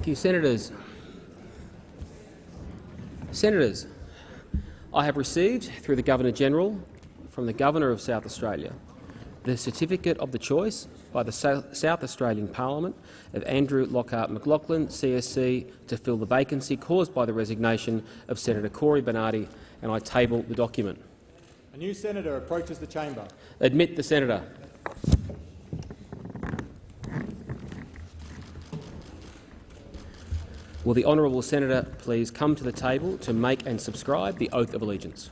Thank you, Senators. Senators, I have received, through the Governor-General, from the Governor of South Australia, the certificate of the choice by the South Australian Parliament of Andrew Lockhart McLachlan, CSC, to fill the vacancy caused by the resignation of Senator Cory Bernardi, and I table the document. A new senator approaches the chamber. Admit the senator. Will the honourable senator please come to the table to make and subscribe the oath of allegiance?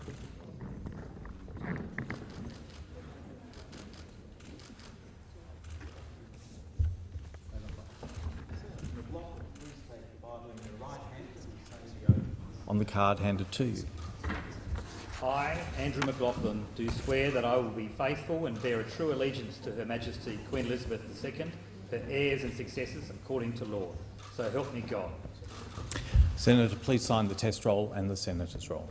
on the card handed to you. I, Andrew McLachlan, do swear that I will be faithful and bear a true allegiance to Her Majesty Queen Elizabeth II, her heirs and successors, according to law. So help me God. Senator, please sign the test roll and the senator's roll.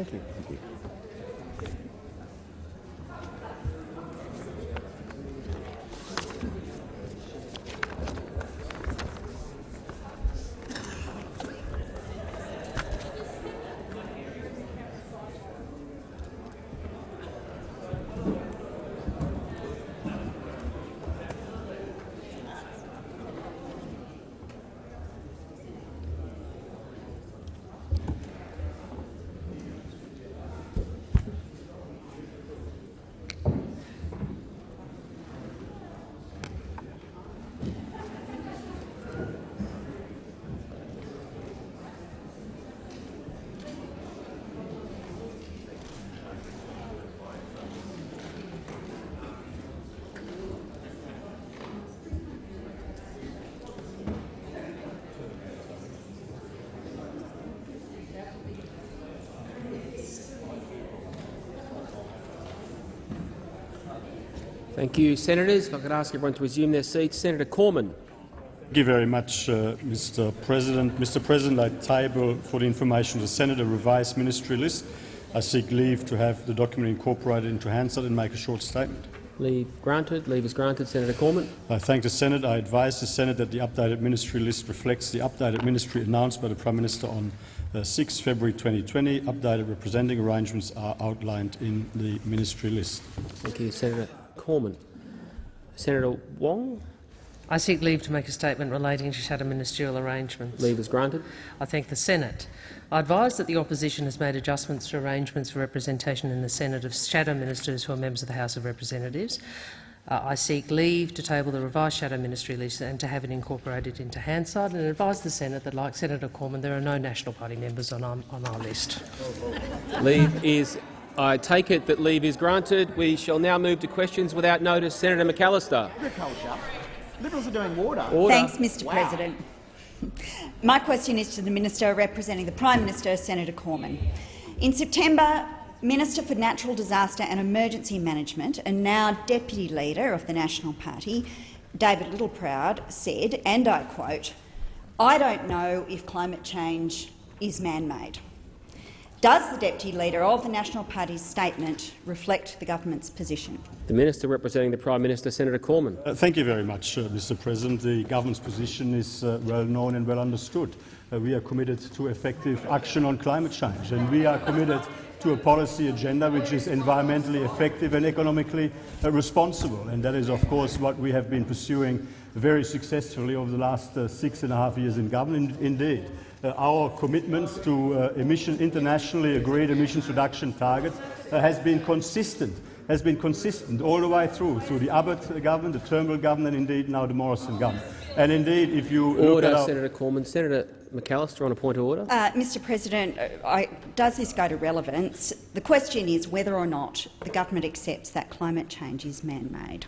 Thank you. Thank you. Thank you, Senators. If I could ask everyone to resume their seats. Senator Cormann. Thank you very much, uh, Mr. President. Mr. President, I table for the information of the Senate a revised ministry list. I seek leave to have the document incorporated into Hansard and make a short statement. Leave granted. Leave is granted. Senator Cormann. I thank the Senate. I advise the Senate that the updated ministry list reflects the updated ministry announced by the Prime Minister on uh, 6 February 2020. Updated representing arrangements are outlined in the ministry list. Thank you, Senator Cormann. Senator Wong. I seek leave to make a statement relating to shadow ministerial arrangements. Leave is granted. I thank the Senate. I advise that the opposition has made adjustments to arrangements for representation in the Senate of shadow ministers who are members of the House of Representatives. Uh, I seek leave to table the revised shadow ministry list and to have it incorporated into Hansard and advise the Senate that, like Senator Cormann, there are no National Party members on our, on our list. Leave is I take it that leave is granted. We shall now move to questions without notice. Senator McAllister. Agriculture. Liberals are doing water. Order. Thanks, Mr Wow. President. My question is to the Minister representing the Prime Minister, Senator Cormann. In September, Minister for Natural Disaster and Emergency Management and now Deputy Leader of the National Party, David Littleproud, said, and I quote, I don't know if climate change is man-made. Does the Deputy Leader of the National Party's statement reflect the government's position? The Minister representing the Prime Minister, Senator Cormann. Uh, Thank you very much, uh, Mr. President. The government's position is uh, well known and well understood. Uh, we are committed to effective action on climate change, and we are committed to a policy agenda which is environmentally effective and economically uh, responsible. And that is, of course, what we have been pursuing very successfully over the last uh, six and a half years in government. Indeed, our commitments to uh, emission, internationally agreed emissions reduction targets uh, has been consistent has been consistent all the way through, through the Abbott government, the Turnbull government, and indeed now the Morrison government. And indeed, if you look Order, at Senator Cormann. Senator McAllister on a point of order. Uh, Mr President, uh, I, does this go to relevance? The question is whether or not the government accepts that climate change is man-made.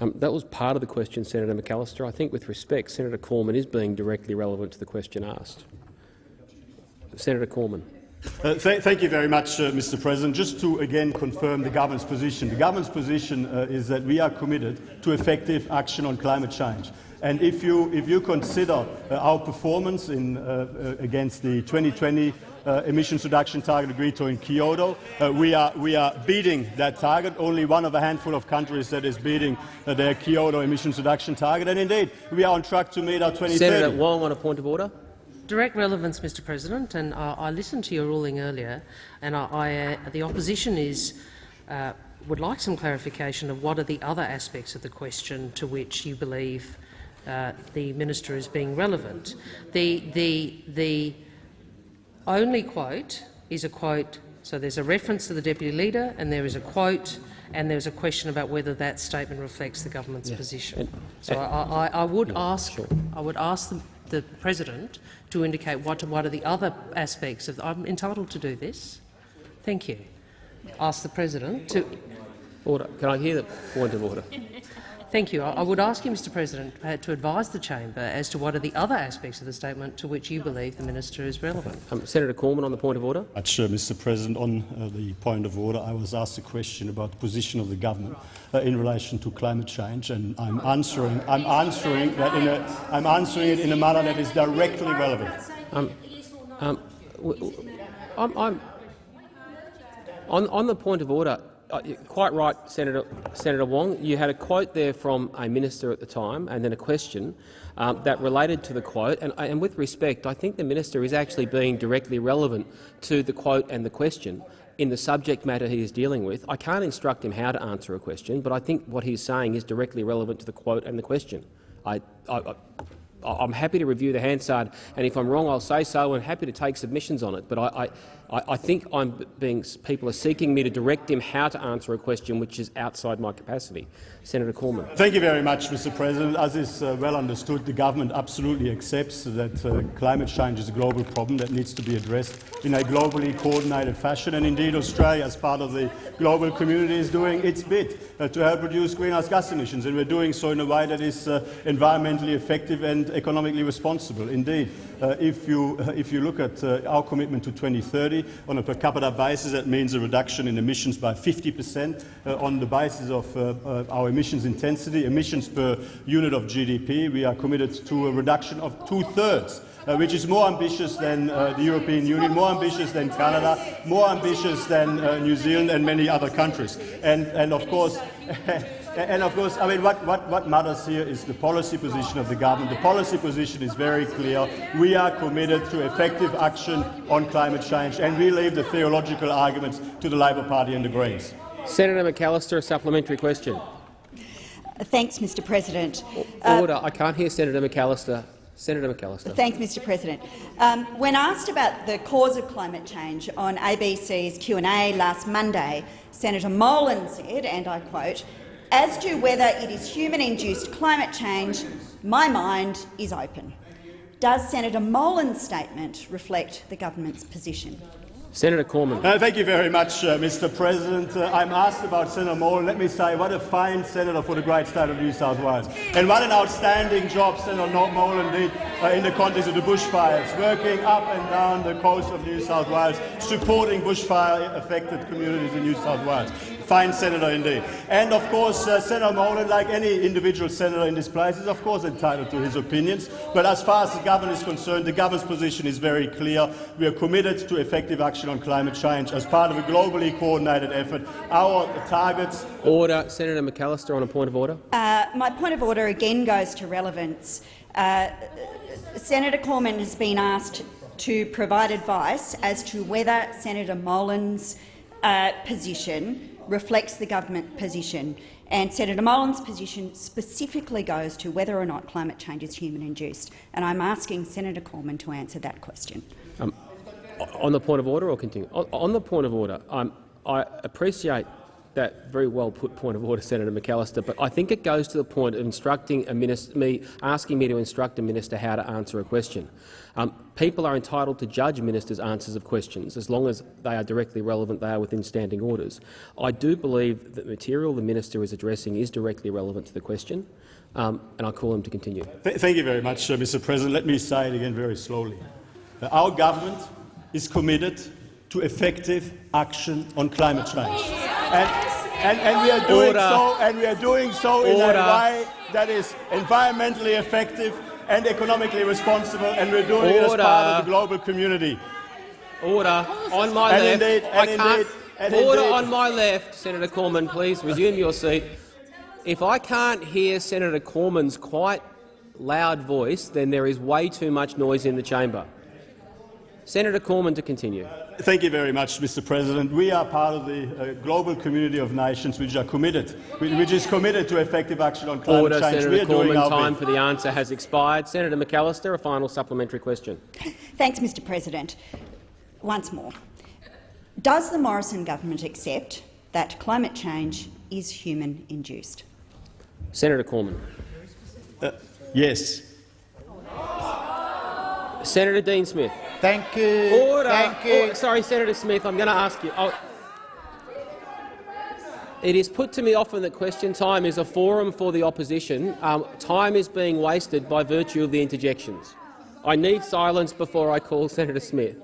Um, that was part of the question, Senator McAllister. I think, with respect, Senator Cormann is being directly relevant to the question asked. Senator Cormann. Uh, th thank you very much, uh, Mr. President. Just to again confirm the government's position. The government's position uh, is that we are committed to effective action on climate change. And if you, if you consider uh, our performance in, uh, uh, against the 2020 uh, emissions reduction target agreed to in Kyoto, uh, we, are, we are beating that target. Only one of a handful of countries that is beating uh, their Kyoto emissions reduction target. And indeed, we are on track to meet our 2030. Senator Wong on a point of order. Direct relevance, Mr President, and I, I listened to your ruling earlier, and I, I, uh, the opposition is, uh, would like some clarification of what are the other aspects of the question to which you believe uh, the minister is being relevant. The, the, the only quote is a quote, so there's a reference to the Deputy Leader and there is a quote and there's a question about whether that statement reflects the government's position. And- so I, I, I would ask, sure. I would ask the, the President to indicate what, what are the other aspects of. I'm entitled to do this. Thank you. Ask the President to. Order. Can I hear the point of order? Thank you. I, I would ask you, Mr President, uh, to advise the chamber as to what are the other aspects of the statement to which you believe the minister is relevant. Um, Senator Cormann on the point of order. much, uh, Mr. President. On uh, the point of order, I was asked a question about the position of the government uh, in relation to climate change, and I'm answering. I'm answering that in a. I'm answering it in a manner that is directly relevant. Um, um, w- w- I'm, I'm, on, on the point of order, you're quite right, Senator, Senator Wong. You had a quote there from a minister at the time, and then a question um, that related to the quote. And, and with respect, I think the minister is actually being directly relevant to the quote and the question in the subject matter he is dealing with. I can't instruct him how to answer a question, but I think what he's saying is directly relevant to the quote and the question. I, I, I I'm happy to review the Hansard, and if I'm wrong, I'll say so, and happy to take submissions on it. But I, I, I think I'm being, people are seeking me to direct them how to answer a question which is outside my capacity. Senator Cormann. Thank you very much, Mr. President. As is uh, well understood, the government absolutely accepts that uh, climate change is a global problem that needs to be addressed in a globally coordinated fashion. And indeed, Australia, as part of the global community, is doing its bit uh, to help reduce greenhouse gas emissions, and we're doing so in a way that is uh, environmentally effective and economically responsible. Indeed, uh, if, you, uh, if you look at uh, our commitment to 2030 on a per capita basis, that means a reduction in emissions by 50 per cent uh, on the basis of uh, our emissions intensity, emissions per unit of GDP. We are committed to a reduction of two-thirds uh, which is more ambitious than uh, the European Union, more ambitious than Canada, more ambitious than uh, New Zealand and many other countries. And, and of course, and of course, I mean, what, what, what matters here is the policy position of the government. The policy position is very clear. We are committed to effective action on climate change, and we leave the theological arguments to the Labor Party and the Greens. Senator McAllister, a supplementary question. Thanks, Mr President. Uh, Order. I can't hear Senator McAllister. Senator McAllister. Thanks, Mr President. Um, when asked about the cause of climate change on ABC's Q&A last Monday, Senator Molan said, and I quote, as to whether it is human-induced climate change, my mind is open. Does Senator Molan's statement reflect the government's position? Senator Cormann. Uh, thank you very much, uh, Mr. President. Uh, I'm asked about Senator Molan. Let me say, what a fine senator for the great state of New South Wales, and what an outstanding job Senator Molan did uh, in the context of the bushfires, working up and down the coast of New South Wales, supporting bushfire-affected communities in New South Wales. Fine senator indeed. And of course, uh, Senator Molan, like any individual senator in this place, is of course entitled to his opinions. But as far as the government is concerned, the government's position is very clear. We are committed to effective action on climate change as part of a globally coordinated effort. Our targets Order. Senator McAllister on a point of order. Uh, my point of order again goes to relevance. Uh, Senator Cormann has been asked to provide advice as to whether Senator Molan's uh, position reflects the government position. And Senator Molan's position specifically goes to whether or not climate change is human-induced. And I'm asking Senator Cormann to answer that question. Um, on the point of order or continue? On, on the point of order, um, I appreciate that very well put point of order, Senator McAllister, but I think it goes to the point of instructing a minister, me, asking me to instruct a minister how to answer a question. Um, people are entitled to judge ministers' answers of questions as long as they are directly relevant, they are within standing orders. I do believe that material the minister is addressing is directly relevant to the question, um, and I call him to continue. Th thank you very much, uh, Mr. President. Let me say it again very slowly. Uh, our government is committed to effective action on climate change. And, and, and we are doing Order. so, and we are doing so in Order. a way that is environmentally effective and economically responsible, and we're doing it as part of the global community. Order on my And left. indeed- I can't. indeed- order indeed- on my left, Senator Cormann. Please resume your seat. If I can't hear Senator Cormann's quite loud voice, then there is way too much noise in the chamber. Senator Cormann to continue. Thank you very much, Mr. President. We are part of the uh, global community of nations which are committed, which is committed to effective action on climate Order, change. we Senator are doing Cormann. our Time bit. for the answer has expired. Senator McAllister, a final supplementary question. Thanks, Mr President. Once more, does the Morrison government accept that climate change is human-induced? Senator Cormann. Yes. Senator Dean Smith. Thank you. Order. Thank you. Or- sorry, Senator Smith, I'm going to ask you. Oh. It is put to me often that question time is a forum for the opposition. Um, time is being wasted by virtue of the interjections. I need silence before I call Senator Smith.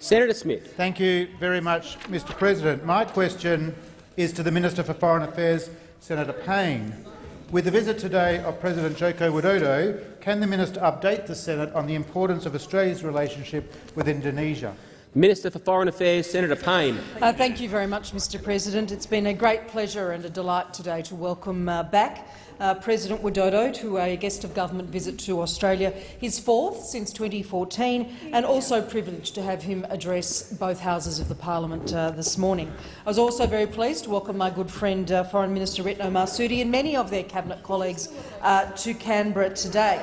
Senator Smith. Thank you very much, Mr President. My question is to the Minister for Foreign Affairs, Senator Payne. With the visit today of President Joko Widodo, can the minister update the Senate on the importance of Australia's relationship with Indonesia? Minister for Foreign Affairs, Senator Payne. Uh, thank you very much, Mr President. It's been a great pleasure and a delight today to welcome uh, back uh, President Widodo to a guest of government visit to Australia, his fourth since 2014, and also privileged to have him address both houses of the parliament uh, this morning. I was also very pleased to welcome my good friend uh, Foreign Minister Retno Marsudi and many of their cabinet colleagues uh, to Canberra today.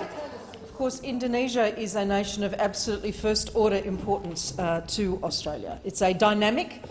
Of course, Indonesia is a nation of absolutely first-order importance uh, to Australia. It's a dynamic,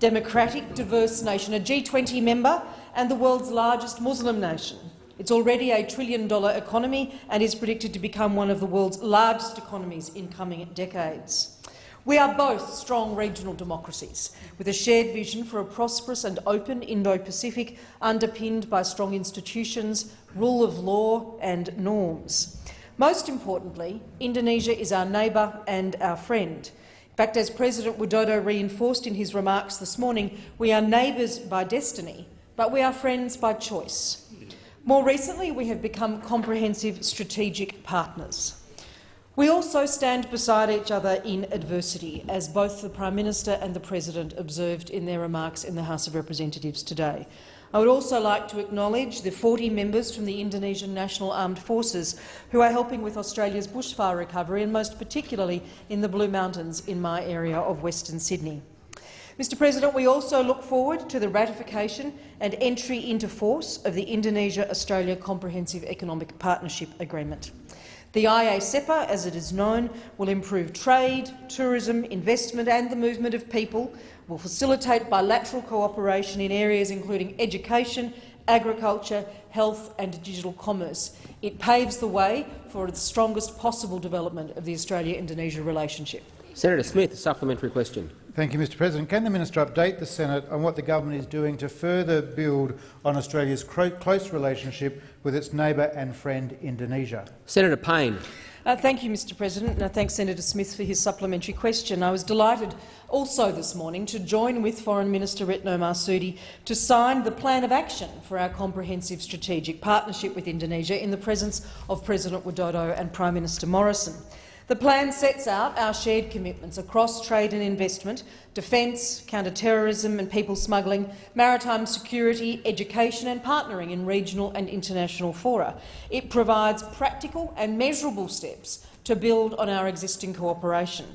democratic, diverse nation, a G20 member and the world's largest Muslim nation. It's already a trillion-dollar economy and is predicted to become one of the world's largest economies in coming decades. We are both strong regional democracies, with a shared vision for a prosperous and open Indo-Pacific underpinned by strong institutions, rule of law and norms. Most importantly, Indonesia is our neighbour and our friend. In fact, as President Widodo reinforced in his remarks this morning, we are neighbours by destiny, but we are friends by choice. More recently, we have become comprehensive strategic partners. We also stand beside each other in adversity, as both the Prime Minister and the President observed in their remarks in the House of Representatives today. I would also like to acknowledge the 40 members from the Indonesian National Armed Forces who are helping with Australia's bushfire recovery, and most particularly in the Blue Mountains in my area of Western Sydney. Mr President, we also look forward to the ratification and entry into force of the Indonesia-Australia Comprehensive Economic Partnership Agreement. The IA-CEPA, as it is known, will improve trade, tourism, investment and the movement of people, will facilitate bilateral cooperation in areas including education, agriculture, health and digital commerce. It paves the way for the strongest possible development of the Australia-Indonesia relationship. Senator Smith, a supplementary question. Thank you, Mr President. Can the minister update the Senate on what the government is doing to further build on Australia's close relationship with its neighbour and friend Indonesia? Senator Payne. Uh, thank you, Mr President, and I thank Senator Smith for his supplementary question. I was delighted also this morning to join with Foreign Minister Retno Marsudi to sign the Plan of Action for our comprehensive strategic partnership with Indonesia in the presence of President Widodo and Prime Minister Morrison. The plan sets out our shared commitments across trade and investment, defence, counter-terrorism and people smuggling, maritime security, education and partnering in regional and international fora. It provides practical and measurable steps to build on our existing cooperation.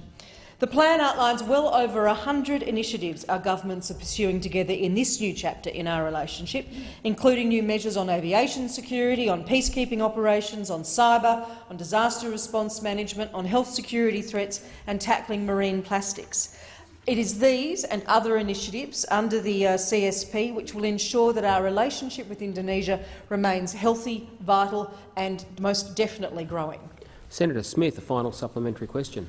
The plan outlines well over 100 initiatives our governments are pursuing together in this new chapter in our relationship, including new measures on aviation security, on peacekeeping operations, on cyber, on disaster response management, on health security threats and tackling marine plastics. It is these and other initiatives under the uh, CSP which will ensure that our relationship with Indonesia remains healthy, vital and most definitely growing. Senator Smith, a final supplementary question.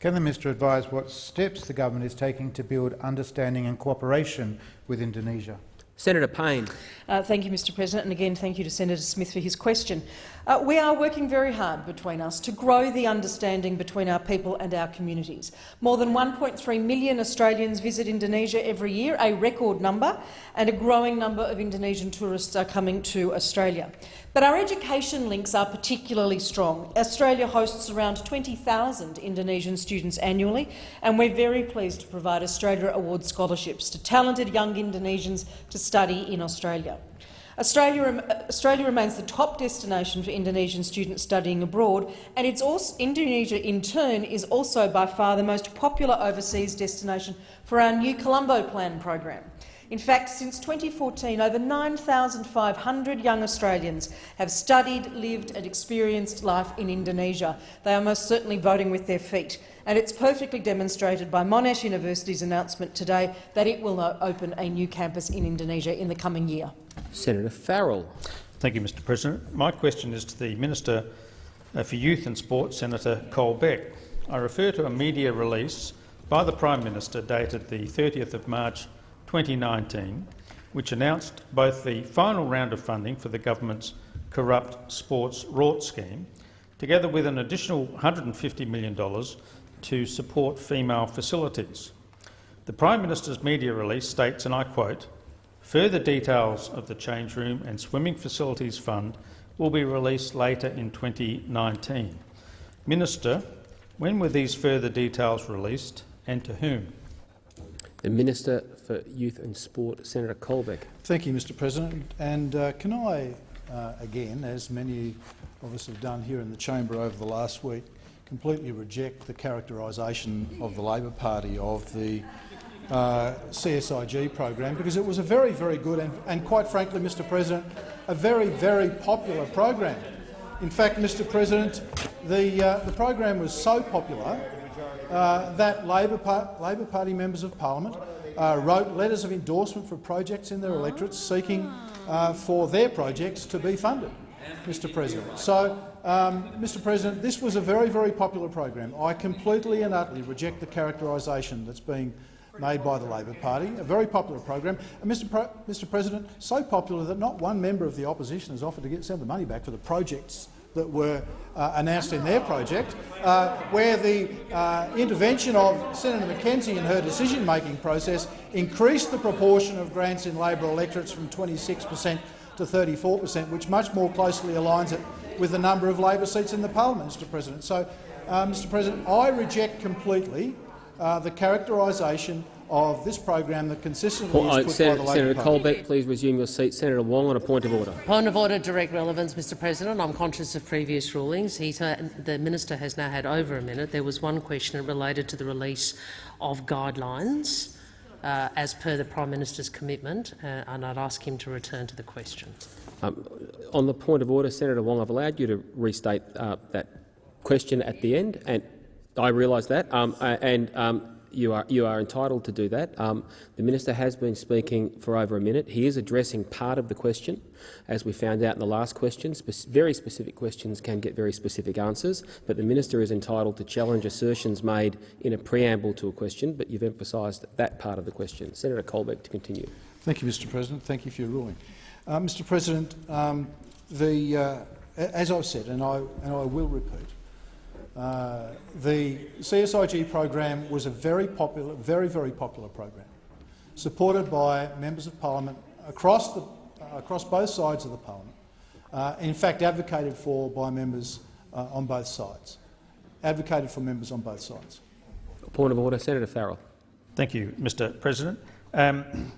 Can the minister advise what steps the government is taking to build understanding and cooperation with Indonesia? Senator Payne. Uh, thank you, Mr President, and again thank you to Senator Smith for his question. Uh, we are working very hard between us to grow the understanding between our people and our communities. More than 1.3 million Australians visit Indonesia every year, a record number, and a growing number of Indonesian tourists are coming to Australia. But our education links are particularly strong. Australia hosts around 20,000 Indonesian students annually, and we're very pleased to provide Australia Award scholarships to talented young Indonesians to study in Australia. Australia, Australia, remains the top destination for Indonesian students studying abroad, and it's also, Indonesia, in turn, is also by far the most popular overseas destination for our new Colombo Plan program. In fact, since 2014, over 9,500 young Australians have studied, lived and experienced life in Indonesia. They are most certainly voting with their feet, and it's perfectly demonstrated by Monash University's announcement today that it will open a new campus in Indonesia in the coming year. Senator Farrell. Thank you, Mr President. My question is to the Minister uh, for Youth and Sport, Senator Colbeck. I refer to a media release by the Prime Minister dated the 30th of March 2019, which announced both the final round of funding for the government's corrupt sports rort scheme, together with an additional $150 million to support female facilities. The Prime Minister's media release states, and I quote, Further details of the Change Room and Swimming Facilities Fund will be released later in 2019. Minister, when were these further details released and to whom? The Minister for Youth and Sport, Senator Colbeck. Thank you, Mr President. And uh, can I, uh, again, as many of us have done here in the chamber over the last week, completely reject the characterisation of the Labor Party of the uh, CSIG program because it was a very, very good and, and, quite frankly, Mr President, a very, very popular program. In fact, Mr President, the, uh, the program was so popular uh, that Labor, Par Labor Party members of parliament uh, wrote letters of endorsement for projects in their electorates seeking uh, for their projects to be funded, Mr President. So, um, Mr President, this was a very, very popular program. I completely and utterly reject the characterisation that's being made by the Labor Party, a very popular program. And Mr, Mr President, so popular that not one member of the opposition has offered to get, send the money back for the projects that were uh, announced in their project, uh, where the uh, intervention of Senator McKenzie in her decision-making process increased the proportion of grants in Labor electorates from 26 per cent to 34 per cent, which much more closely aligns it with the number of Labor seats in the parliament, Mr President. So, uh, Mr President, I reject completely uh, the characterisation of this program that consistently well, is put Senator, by the Senator Party. Colbeck, please resume your seat. Senator Wong on a point of order. Point of order, direct relevance, Mr President. I'm conscious of previous rulings. He's, uh, the minister has now had over a minute. There was one question related to the release of guidelines uh, as per the Prime Minister's commitment, uh, and I'd ask him to return to the question. Um, on the point of order, Senator Wong, I've allowed you to restate uh, that question at the end, and I realise that. Um, and um, you are you are entitled to do that. Um, the minister has been speaking for over a minute. He is addressing part of the question, as we found out in the last question. Spe very specific questions can get very specific answers, but the minister is entitled to challenge assertions made in a preamble to a question. But you've emphasised that part of the question. Senator Colbeck to continue. Thank you, Mr. President. Thank you for your ruling, uh, Mr. President. Um, the, uh, as I've said, and I and I will repeat. Uh, the CSIG program was a very popular, very, very popular program, supported by members of parliament across, the, uh, across both sides of the parliament. Uh, in fact, advocated for by members uh, on both sides. Advocated for members on both sides. Point of order, Senator Farrell. Thank you, Mr President. Um,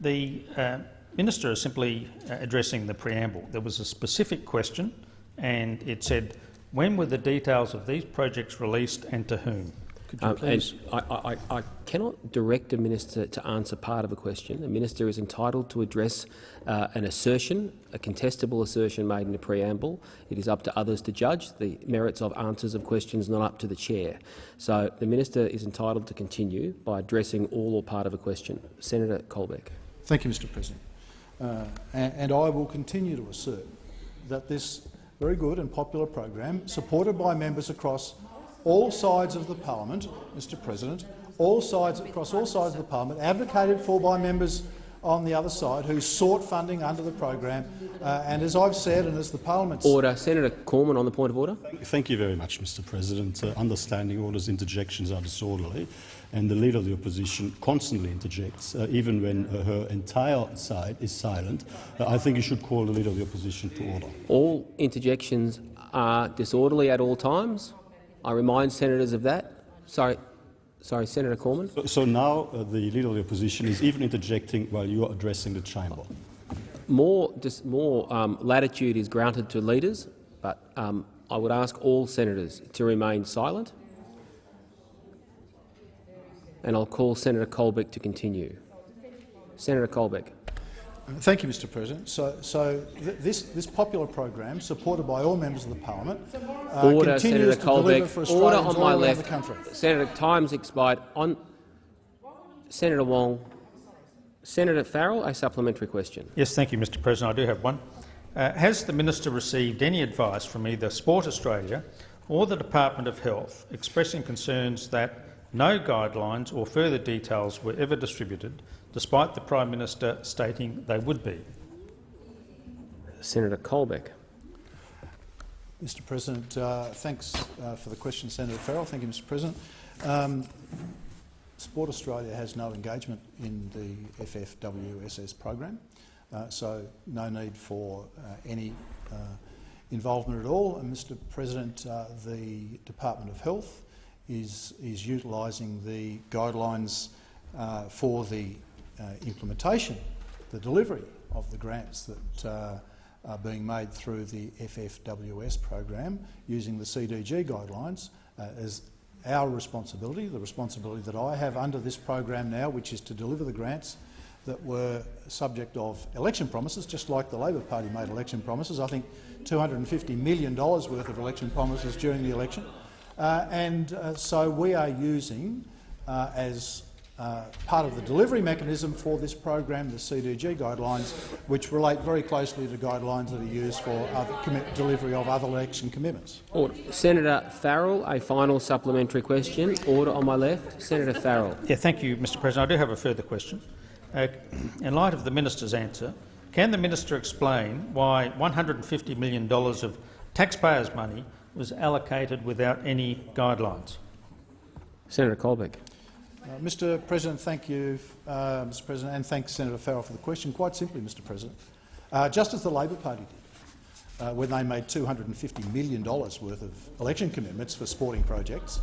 the uh, minister is simply uh, addressing the preamble. There was a specific question and it said when were the details of these projects released and to whom? Um, and I, I, I, cannot direct a minister to answer part of a question. A minister is entitled to address uh, an assertion, a contestable assertion made in a preamble. It is up to others to judge the merits of answers of questions, not up to the chair. So the minister is entitled to continue by addressing all or part of a question. Senator Colbeck. Thank you, Mr. President. Uh, and, and I will continue to assert that this very good and popular program, supported by members across all sides of the parliament, Mr President, all sides across all sides of the parliament, advocated for by members on the other side who sought funding under the program. Uh, and as I've said, and as the parliament's order, Senator Cormann on the point of order. Thank you very much, Mr. President. Uh, understanding orders interjections are disorderly and the Leader of the Opposition constantly interjects, uh, even when uh, her entire side is silent. Uh, I think you should call the Leader of the Opposition to order. All interjections are disorderly at all times. I remind senators of that. Sorry, sorry, Senator Cormann. So, so now uh, the Leader of the Opposition is even interjecting while you are addressing the chamber. More, more um, latitude is granted to leaders, but um, I would ask all senators to remain silent and I'll call Senator Colbeck to continue. Senator Colbeck. Thank you, Mr. President. So, so th this this popular program, supported by all members of the parliament, uh, Order, continues Senator to Colbeck. deliver for Order Australians on my all left. the country. Senator, time's expired. On Senator Wong. Senator Farrell, a supplementary question. Yes, thank you, Mr. President. I do have one. Uh, has the minister received any advice from either Sport Australia or the Department of Health expressing concerns that no guidelines or further details were ever distributed, despite the Prime Minister stating they would be. Senator Colbeck. Mr President, uh, thanks uh, for the question, Senator Farrell. Thank you, Mr President. Um, Sport Australia has no engagement in the FFWSS program, uh, so no need for uh, any uh, involvement at all. And Mr President, uh, the Department of Health is, is utilising the guidelines uh, for the uh, implementation, the delivery of the grants that uh, are being made through the FFWS program using the CDG guidelines uh, as our responsibility, the responsibility that I have under this program now, which is to deliver the grants that were subject of election promises, just like the Labor Party made election promises. I think $250 million worth of election promises during the election. Uh, and uh, so we are using, uh, as uh, part of the delivery mechanism for this program, the CDG guidelines, which relate very closely to guidelines that are used for delivery of other election commitments. Order. Senator Farrell, a final supplementary question. Order on my left. Senator Farrell. Yeah, thank you, Mr President. I do have a further question. Uh, in light of the minister's answer, can the minister explain why $150 million of taxpayers' money was allocated without any guidelines. Senator Colbeck. Uh, Mr President, thank you, uh, Mr President, and thanks Senator Farrell for the question. Quite simply, Mr President, uh, just as the Labor Party did uh, when they made $250 million worth of election commitments for sporting projects,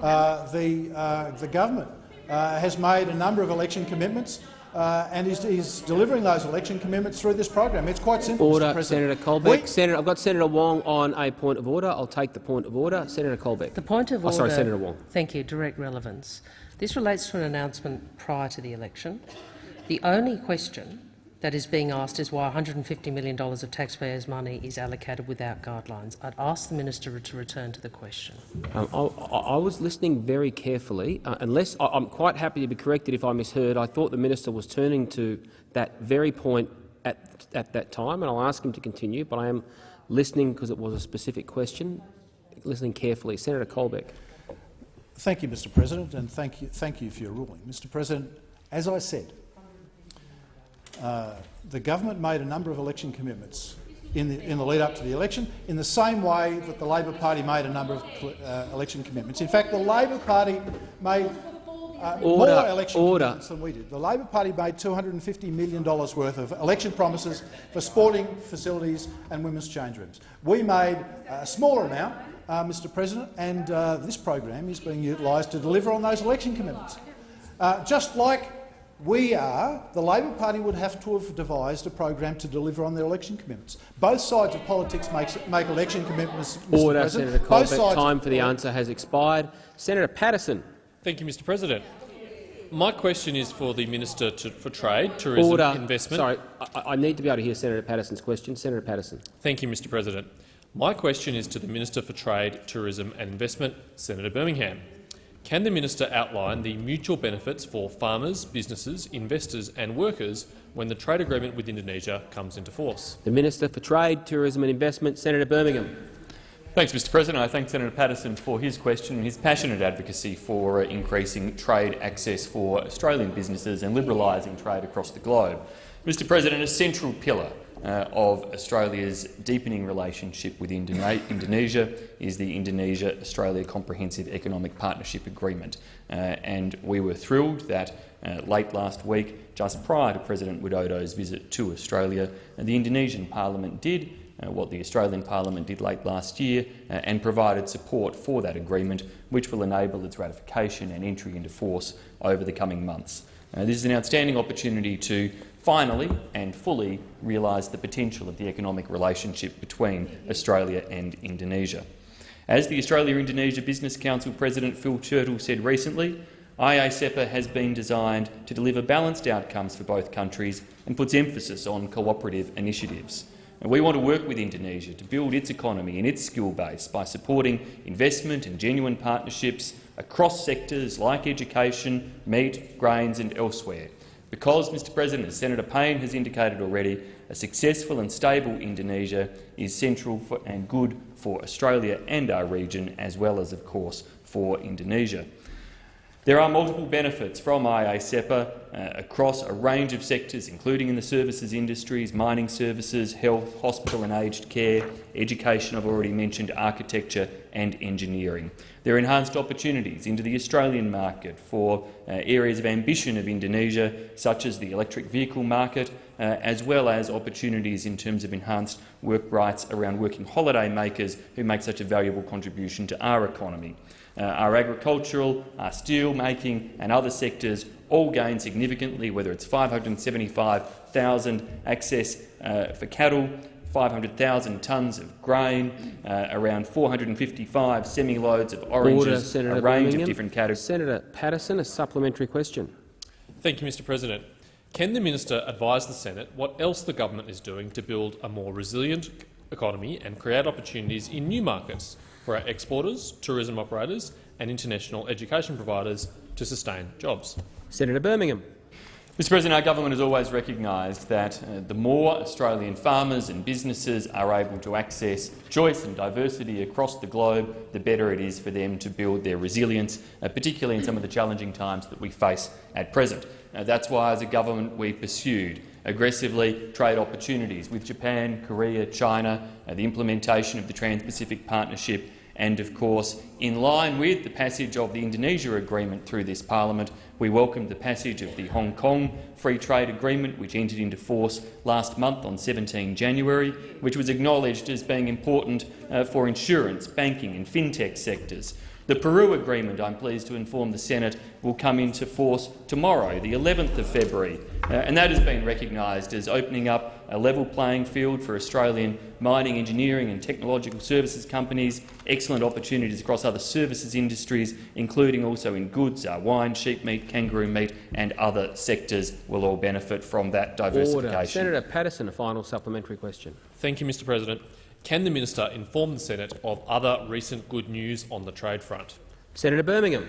uh, the, uh, the government has made a number of election commitments uh, and he's, he's, delivering those election commitments through this program. It's quite simple, Order, Senator Colbeck. We Senator, I've got Senator Wong on a point of order. I'll take the point of order. Senator Colbeck. The point of oh, order. Sorry, Senator Wong. Thank you. Direct relevance. This relates to an announcement prior to the election. The only question that is being asked is why $150 million of taxpayers' money is allocated without guidelines. I'd ask the minister to return to the question. Um, I, I was listening very carefully. Uh, unless I, I'm quite happy to be corrected if I misheard, I thought the minister was turning to that very point at, at that time, and I'll ask him to continue. But I am listening because it was a specific question. Listening carefully, Senator Colbeck. Thank you, Mr President, and thank you, thank you for your ruling. Mr President, as I said, uh, the government made a number of election commitments in the, in the lead up to the election, in the same way that the Labor Party made a number of uh, election commitments. In fact, the Labor Party made uh, Order, more election order. commitments than we did. The Labor Party made $250 million worth of election promises for sporting facilities and women's change rooms. We made a smaller amount, uh, Mr President, and uh, this program is being utilised to deliver on those election commitments. Uh, just like we are, the Labor Party would have to have devised a program to deliver on their election commitments. Both sides of politics makes, make election commitments, Mr Order, uh, President. Senator Both Colbeck. sides- Time for the answer has expired. Senator Paterson. Thank you, Mr President. My question is for the Minister to, for Trade, Tourism Order. Investment. Sorry, I, I need to be able to hear Senator Paterson's question. Senator Paterson. Thank you, Mr President. My question is to the Minister for Trade, Tourism and Investment, Senator Birmingham. Can the minister outline the mutual benefits for farmers, businesses, investors and workers when the trade agreement with Indonesia comes into force? The Minister for Trade, Tourism and Investment, Senator Birmingham. Thanks, Mr President. I thank Senator Paterson for his question and his passionate advocacy for increasing trade access for Australian businesses and liberalising trade across the globe. Mr President, a central pillar uh, of Australia's deepening relationship with Indone Indonesia is the Indonesia-Australia Comprehensive Economic Partnership Agreement. Uh, and we were thrilled that uh, late last week, just prior to President Widodo's visit to Australia, uh, the Indonesian parliament did uh, what the Australian Parliament did late last year uh, and provided support for that agreement, which will enable its ratification and entry into force over the coming months. This is an outstanding opportunity to finally and fully realise the potential of the economic relationship between Australia and Indonesia. As the Australia-Indonesia Business Council President Phil Churchill said recently, IA-CEPA has been designed to deliver balanced outcomes for both countries and puts emphasis on cooperative initiatives. And we want to work with Indonesia to build its economy and its skill base by supporting investment and genuine partnerships across sectors like education, meat, grains and elsewhere. Because, Mr President, as Senator Payne has indicated already, a successful and stable Indonesia is central for, and good for Australia and our region, as well as, of course, for Indonesia. There are multiple benefits from IA-CEPA uh, across a range of sectors, including in the services industries, mining services, health, hospital and aged care, education, I've already mentioned, architecture and engineering. There are enhanced opportunities into the Australian market for uh, areas of ambition of Indonesia, such as the electric vehicle market, uh, as well as opportunities in terms of enhanced work rights around working holiday makers who make such a valuable contribution to our economy. Uh, our agricultural, our steel making and other sectors all gain significantly, whether it's 575,000 access uh, for cattle, 500,000 tonnes of grain, uh, around 455 semi-loads of oranges, Order, Senator a range Birmingham. of different categories. Senator Paterson, a supplementary question. Thank you, Mr President. Can the minister advise the Senate what else the government is doing to build a more resilient economy and create opportunities in new markets for our exporters, tourism operators and international education providers to sustain jobs? Senator Birmingham. Mr President, our government has always recognised that uh, the more Australian farmers and businesses are able to access choice and diversity across the globe, the better it is for them to build their resilience, uh, particularly in some of the challenging times that we face at present. That's why, as a government, we pursued aggressively trade opportunities with Japan, Korea, China, uh, the implementation of the Trans-Pacific Partnership and, of course, in line with the passage of the Indonesia Agreement through this parliament, we welcomed the passage of the Hong Kong Free Trade Agreement, which entered into force last month on 17 January, which was acknowledged as being important uh, for insurance, banking and fintech sectors. The Peru Agreement, I'm pleased to inform the Senate, will come into force tomorrow, the 11th of February, uh, and that has been recognised as opening up a level playing field for Australian mining, engineering and technological services companies, excellent opportunities across other services industries, including also in goods, uh, wine, sheep meat, kangaroo meat and other sectors will all benefit from that diversification. Order. Senator Paterson, a final supplementary question. Thank you, Mr President. Can the minister inform the Senate of other recent good news on the trade front? Senator Birmingham.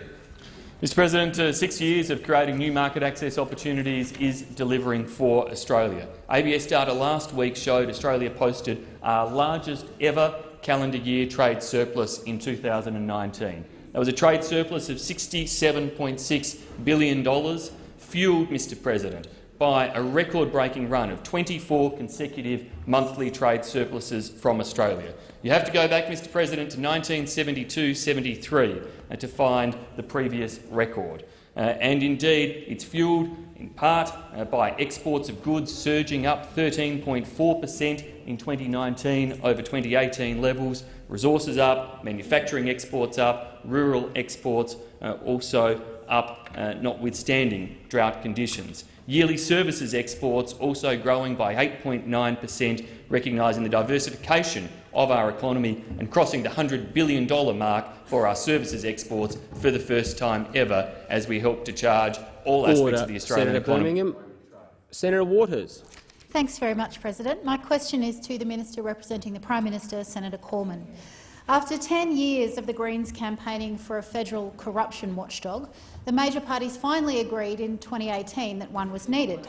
Mr President, uh, six years of creating new market access opportunities is delivering for Australia. ABS data last week showed Australia posted our largest ever calendar year trade surplus in 2019. That was a trade surplus of $67.6 billion, fuelled, Mr President, by a record-breaking run of 24 consecutive monthly trade surpluses from Australia. You have to go back, Mr President, to 1972-73 uh, to find the previous record. Uh, and indeed, it's fuelled in part uh, by exports of goods surging up 13.4 per cent in 2019 over 2018 levels, resources up, manufacturing exports up, rural exports uh, also up, uh, notwithstanding drought conditions. Yearly services exports also growing by 8.9 per cent, recognising the diversification of our economy and crossing the $100 billion mark for our services exports for the first time ever as we help to charge all aspects Order. of the Australian Senator economy. Birmingham. Senator Waters. Thanks very much, President. My question is to the Minister representing the Prime Minister, Senator Cormann. After 10 years of the Greens campaigning for a federal corruption watchdog, the major parties finally agreed in 2018 that one was needed.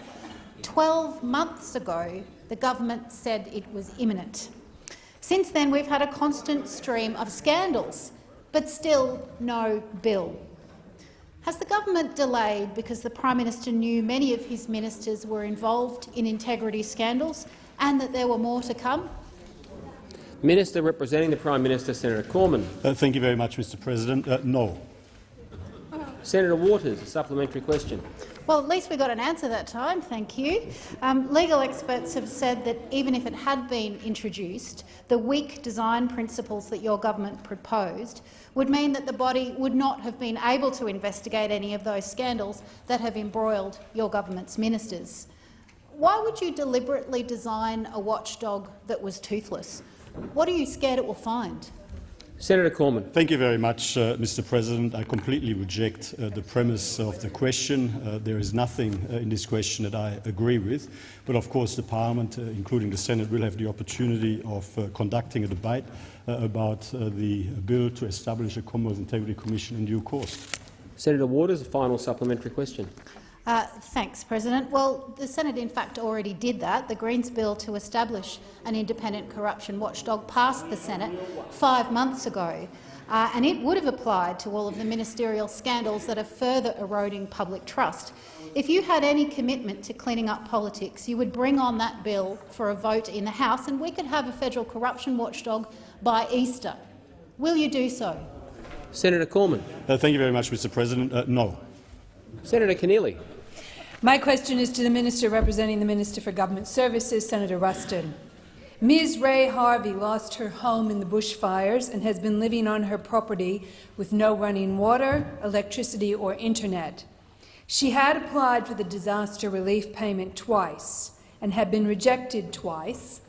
Twelve months ago, the government said it was imminent. Since then, we've had a constant stream of scandals, but still no bill. Has the government delayed because the Prime Minister knew many of his ministers were involved in integrity scandals and that there were more to come? Minister representing the Prime Minister, Senator Cormann. Uh, thank you very much, Mr President. Uh, no. Senator Waters, a supplementary question. Well, at least we got an answer that time, thank you. Um, legal experts have said that even if it had been introduced, the weak design principles that your government proposed would mean that the body would not have been able to investigate any of those scandals that have embroiled your government's ministers. Why would you deliberately design a watchdog that was toothless? What are you scared it will find? Senator Cormann. Thank you very much, uh, Mr President. I completely reject uh, the premise of the question. Uh, there is nothing uh, in this question that I agree with. But of course the Parliament, uh, including the Senate, will have the opportunity of uh, conducting a debate about the bill to establish a Commonwealth Integrity Commission in due course. Senator Waters, a final supplementary question. Uh, thanks, President. Well, the Senate in fact already did that. The Greens bill to establish an independent corruption watchdog passed the Senate five months ago, uh, and it would have applied to all of the ministerial scandals that are further eroding public trust. If you had any commitment to cleaning up politics, you would bring on that bill for a vote in the House, and we could have a federal corruption watchdog by Easter. Will you do so? Senator Cormann. Uh, thank you very much, Mr President. Uh, no. Senator Keneally. My question is to the Minister representing the Minister for Government Services, Senator Ruston. Ms Ray Harvey lost her home in the bushfires and has been living on her property with no running water, electricity or internet. She had applied for the disaster relief payment twice and had been rejected twice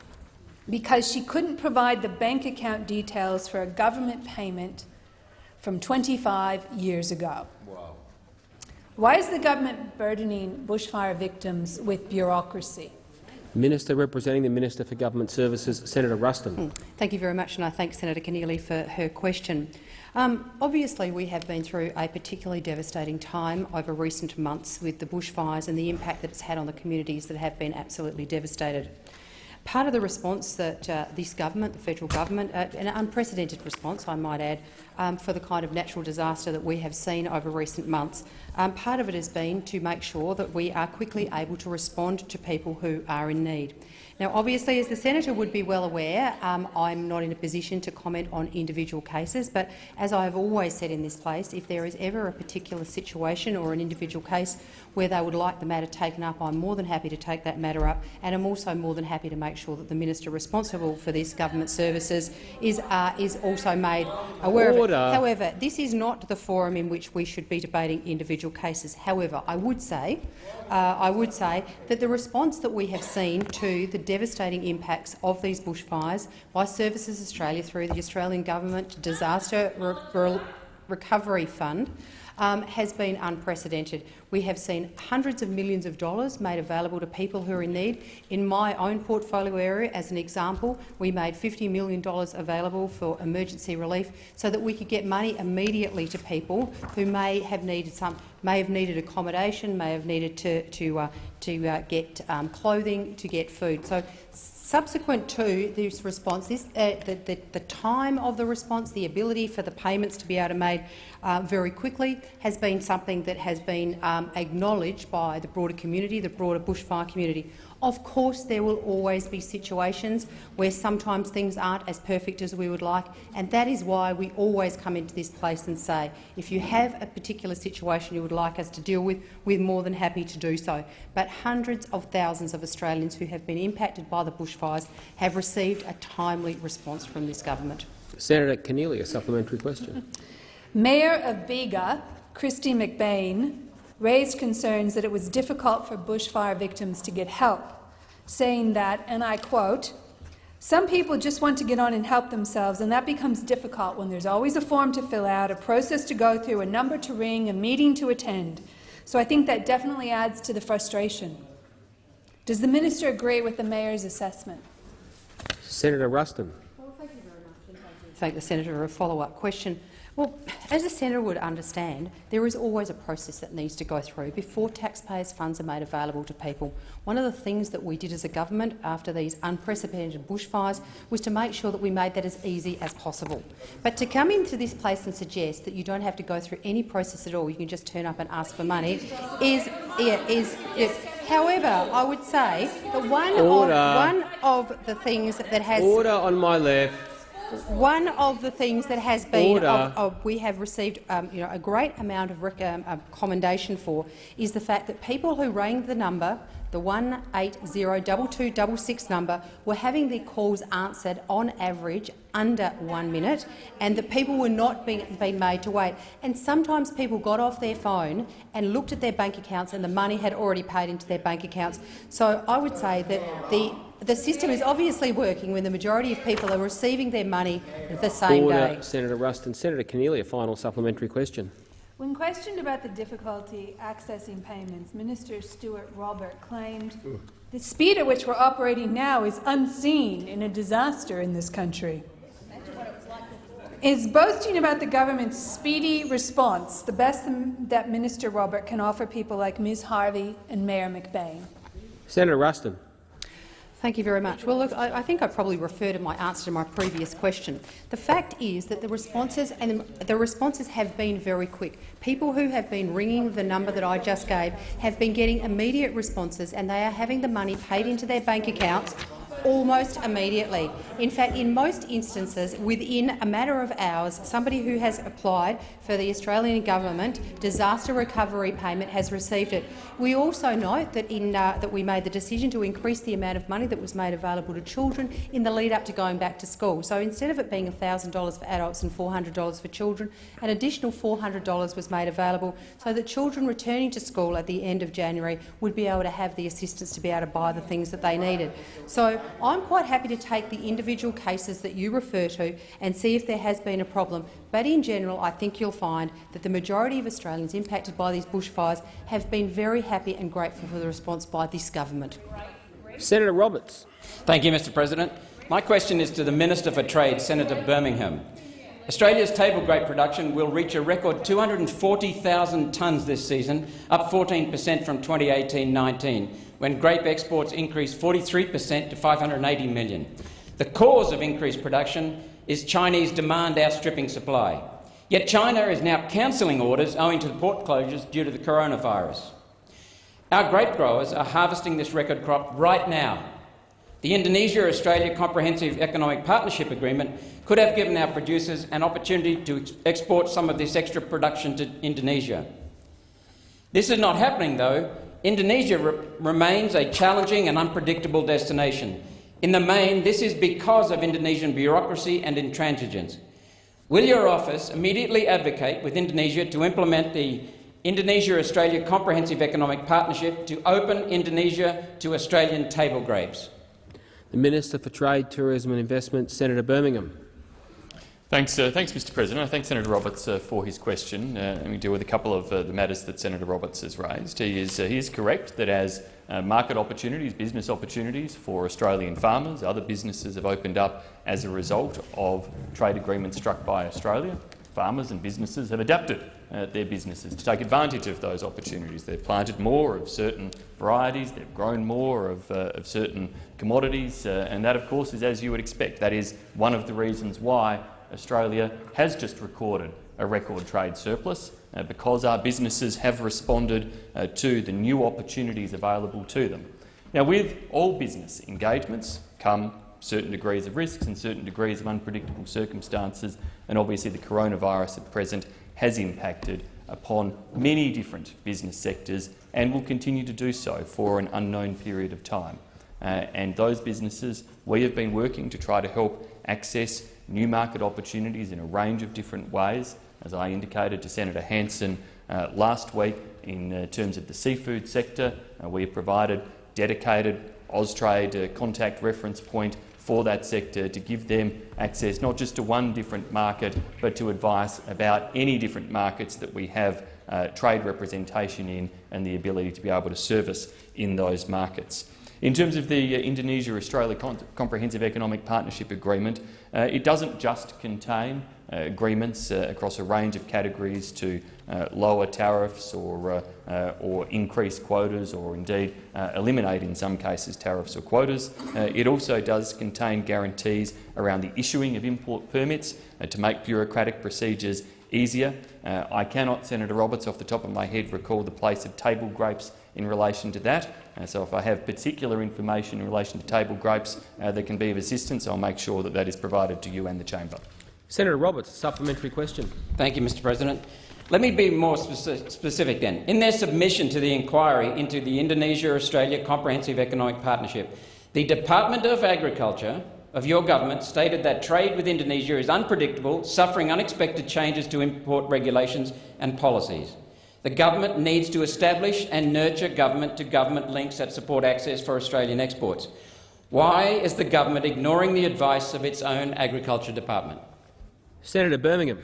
because she couldn't provide the bank account details for a government payment from 25 years ago. Why is the government burdening bushfire victims with bureaucracy? Minister representing the Minister for Government Services, Senator Ruston. Hmm. Thank you very much, and I thank Senator Keneally for her question. Um, obviously, we have been through a particularly devastating time over recent months with the bushfires and the impact that it's had on the communities that have been absolutely devastated. Part of the response that uh, this government, the federal government, uh, an unprecedented response, I might add, um, for the kind of natural disaster that we have seen over recent months, um, part of it has been to make sure that we are quickly able to respond to people who are in need. Now, obviously, as the senator would be well aware, um, I'm not in a position to comment on individual cases, but as I have always said in this place, if there is ever a particular situation or an individual case where they would like the matter taken up, I'm more than happy to take that matter up, and I'm also more than happy to make sure that the minister responsible for this government services is, uh, is also made aware Order. of it. However, this is not the forum in which we should be debating individual cases. However, I would say, uh, I would say that the response that we have seen to the devastating impacts of these bushfires by Services Australia through the Australian Government Disaster Re Re Recovery Fund um, has been unprecedented. We have seen hundreds of millions of dollars made available to people who are in need. In my own portfolio area, as an example, we made $50 million available for emergency relief so that we could get money immediately to people who may have needed some, may have needed accommodation, may have needed to, to, uh, to uh, get um, clothing, to get food. So Subsequent to this response, this, uh, the, the, the, time of the response, the ability for the payments to be able to made uh, very quickly has been something that has been um, acknowledged by the broader community, the broader bushfire community. Of course, there will always be situations where sometimes things aren't as perfect as we would like, and that is why we always come into this place and say, if you have a particular situation you would like us to deal with, we're more than happy to do so. But hundreds of thousands of Australians who have been impacted by the bushfires have received a timely response from this government. Senator Keneally, a supplementary question. Mayor of Bega, Kristy McBain, raised concerns that it was difficult for bushfire victims to get help saying that, and I quote, some people just want to get on and help themselves, and that becomes difficult when there's always a form to fill out, a process to go through, a number to ring, a meeting to attend. So I think that definitely adds to the frustration. Does the minister agree with the mayor's assessment? Senator Ruston. Well, thank you very much. And thank the senator for a follow-up question. Well, as a senator would understand, there is always a process that needs to go through before taxpayers' funds are made available to people. One of the things that we did as a government after these unprecedented bushfires was to make sure that we made that as easy as possible. But to come into this place and suggest that you don't have to go through any process at all, you can just turn up and ask for money, is, yeah, is, is However, I would say that one of, one of the things that has Order on my left. One of the things that has been of, of, we have received um, you know, a great amount of um, uh, commendation for is the fact that people who rang the number, the 1802266 number, were having their calls answered on average under one minute, and that people were not being, being made to wait. And sometimes people got off their phone and looked at their bank accounts, and the money had already paid into their bank accounts. So I would say that the the system is obviously working when the majority of people are receiving their money the same Order, day. Senator Ruston. Senator Keneally, a final supplementary question. When questioned about the difficulty accessing payments, Minister Stuart Robert claimed the speed at which we're operating now is unseen in a disaster in this country. Is boasting about the government's speedy response the best that Minister Robert can offer people like Ms Harvey and Mayor McBain? Senator Ruston. Thank you very much. Well, look, I, I, think I probably refer to my answer to my previous question. The fact is that the responses and the responses have been very quick. People who have been ringing the number that I just gave have been getting immediate responses, and they are having the money paid into their bank accounts almost immediately. In fact, in most instances, within a matter of hours, somebody who has applied for the Australian government disaster recovery payment has received it. We also note that, in, uh, that we made the decision to increase the amount of money that was made available to children in the lead up to going back to school. So instead of it being $1,000 for adults and $400 for children, an additional $400 was made available so that children returning to school at the end of January would be able to have the assistance to be able to buy the things that they needed. So I'm quite happy to take the individual cases that you refer to and see if there has been a problem. But in general, I think you'll find that the majority of Australians impacted by these bushfires have been very happy and grateful for the response by this government. Senator Roberts. Thank you, Mr President. My question is to the Minister for Trade, Senator Birmingham. Australia's table grape production will reach a record 240,000 tonnes this season, up 14 per cent from 2018-19, when grape exports increased 43 per cent to 580 million. The cause of increased production is Chinese demand outstripping supply. Yet China is now cancelling orders owing to the port closures due to the coronavirus. Our grape growers are harvesting this record crop right now. The Indonesia-Australia Comprehensive Economic Partnership Agreement could have given our producers an opportunity to ex export some of this extra production to Indonesia. This is not happening, though. Indonesia re remains a challenging and unpredictable destination. In the main, this is because of Indonesian bureaucracy and intransigence. Will your office immediately advocate with Indonesia to implement the Indonesia-Australia Comprehensive Economic Partnership to open Indonesia to Australian table grapes? The Minister for Trade, Tourism and Investment, Senator Birmingham. Thanks, uh, thanks, Mr. President. I thank Senator Roberts uh, for his question. Uh, let me deal with a couple of uh, the matters that Senator Roberts has raised. He is, uh, he is correct that as uh, market opportunities, business opportunities for Australian farmers, other businesses have opened up as a result of trade agreements struck by Australia. Farmers and businesses have adapted their businesses to take advantage of those opportunities. They've planted more of certain varieties, they've grown more of, of certain commodities, and that, of course, is as you would expect. That is one of the reasons why Australia has just recorded a record trade surplus uh, because our businesses have responded uh, to the new opportunities available to them. Now, with all business engagements come certain degrees of risks and certain degrees of unpredictable circumstances, and obviously the coronavirus at present has impacted upon many different business sectors and will continue to do so for an unknown period of time. Uh, and those businesses, we have been working to try to help access new market opportunities in a range of different ways, as I indicated to Senator Hanson uh, last week in uh, terms of the seafood sector. Uh, we have provided dedicated Austrade uh, contact reference point for that sector to give them access not just to one different market but to advice about any different markets that we have uh, trade representation in and the ability to be able to service in those markets. In terms of the uh, Indonesia-Australia Comprehensive Economic Partnership Agreement, it doesn't just contain uh, agreements uh, across a range of categories to uh, lower tariffs or, uh, or increase quotas or indeed eliminate in some cases tariffs or quotas. it also does contain guarantees around the issuing of import permits to make bureaucratic procedures easier. I cannot, Senator Roberts, off the top of my head recall the place of table grapes in relation to that. Uh, so if I have particular information in relation to table grapes uh, that can be of assistance, I'll make sure that that is provided to you and the chamber. Senator Roberts, a supplementary question. Thank you, Mr President. Let me be more speci specific then. In their submission to the inquiry into the Indonesia-Australia Comprehensive Economic Partnership, the Department of Agriculture of your government stated that trade with Indonesia is unpredictable, suffering unexpected changes to import regulations and policies. The government needs to establish and nurture government-to-government -government links that support access for Australian exports. Why is the government ignoring the advice of its own Agriculture Department? Senator Birmingham.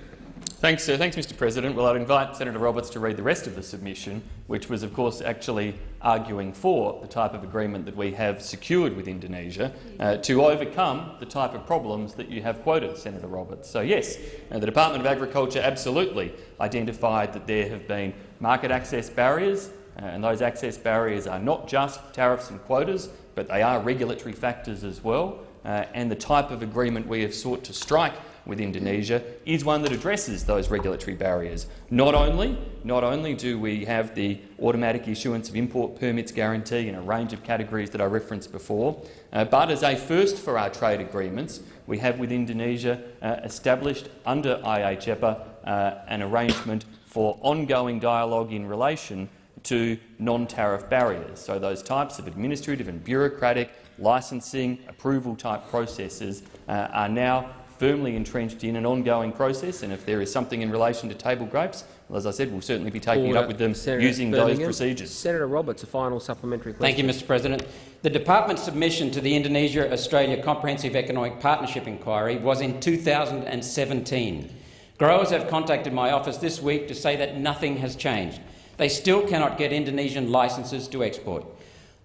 Thanks, uh, thanks, Mr President. Well, I'd invite Senator Roberts to read the rest of the submission, which was, of course, actually arguing for the type of agreement that we have secured with Indonesia uh, to overcome the type of problems that you have quoted, Senator Roberts. So, yes, uh, the Department of Agriculture absolutely identified that there have been market access barriers, uh, and those access barriers are not just tariffs and quotas, but they are regulatory factors as well. Uh, and the type of agreement we have sought to strike with Indonesia is one that addresses those regulatory barriers. Not only, not only do we have the automatic issuance of import permits guarantee in a range of categories that I referenced before, uh, but as a first for our trade agreements, we have with Indonesia uh, established under IA-CEPA uh, an arrangement for ongoing dialogue in relation to non-tariff barriers. So those types of administrative and bureaucratic licensing approval type processes uh, are now firmly entrenched in an ongoing process, and if there is something in relation to table grapes, well, as I said, we'll certainly be taking Order. it up with them Senator using Birmingham. those procedures. Senator Roberts, a final supplementary question. Thank you, Mr President. The department's submission to the Indonesia-Australia Comprehensive Economic Partnership Inquiry was in 2017. Growers have contacted my office this week to say that nothing has changed. They still cannot get Indonesian licences to export.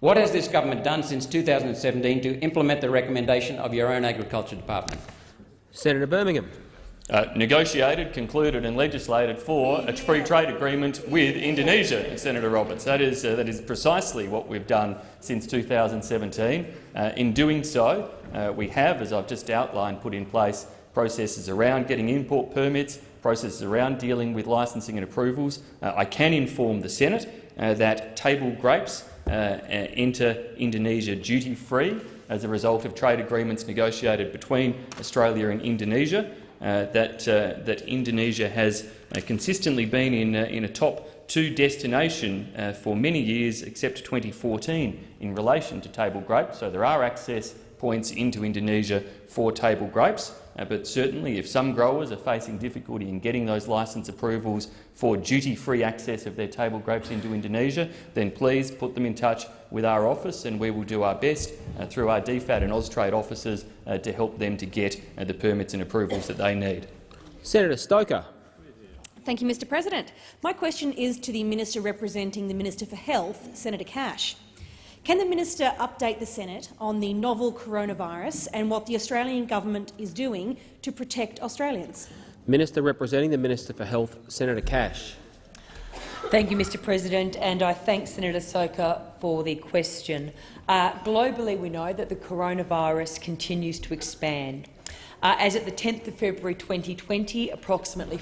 What has this government done since 2017 to implement the recommendation of your own Agriculture Department? Senator Birmingham. Uh, negotiated, concluded and legislated for a free trade agreement with Indonesia, Senator Roberts. That is, uh, that is precisely what we've done since 2017. Uh, in doing so, uh, we have, as I've just outlined, put in place processes around getting import permits, processes around dealing with licensing and approvals. Uh, I can inform the Senate uh, that table grapes uh, enter Indonesia duty-free as a result of trade agreements negotiated between Australia and Indonesia. Uh, that, uh, that Indonesia has consistently been in, in a top two destination uh, for many years, except 2014, in relation to table grapes. So there are access points into Indonesia for table grapes. Uh, but certainly, if some growers are facing difficulty in getting those licence approvals for duty-free access of their table grapes into Indonesia, then please put them in touch with our office, and we will do our best uh, through our DFAT and Austrade offices uh, to help them to get uh, the permits and approvals that they need. Senator Stoker. Thank you, Mr President. My question is to the Minister representing the Minister for Health, Senator Cash. Can the minister update the Senate on the novel coronavirus and what the Australian government is doing to protect Australians? Minister representing the Minister for Health, Senator Cash. Thank you, Mr President, and I thank Senator Stoker for the question. Uh, globally, we know that the coronavirus continues to expand. Uh, as at the 10th of February 2020, approximately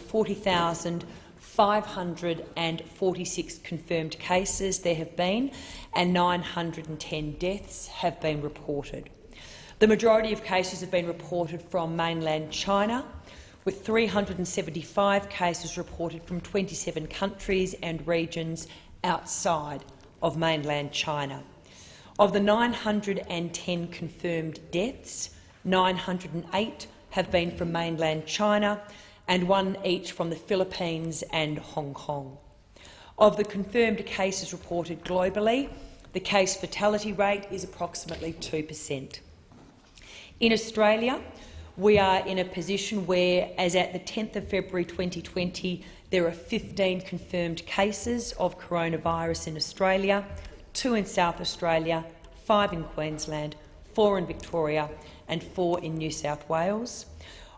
40,546 confirmed cases there have been, and 910 deaths have been reported. The majority of cases have been reported from mainland China, with 375 cases reported from 27 countries and regions outside of mainland China. Of the 910 confirmed deaths, 908 have been from mainland China and one each from the Philippines and Hong Kong. Of the confirmed cases reported globally, the case fatality rate is approximately 2 per cent. In Australia, we are in a position where, as at the 10th of February 2020, there are 15 confirmed cases of coronavirus in Australia, two in South Australia, five in Queensland, four in Victoria and four in New South Wales.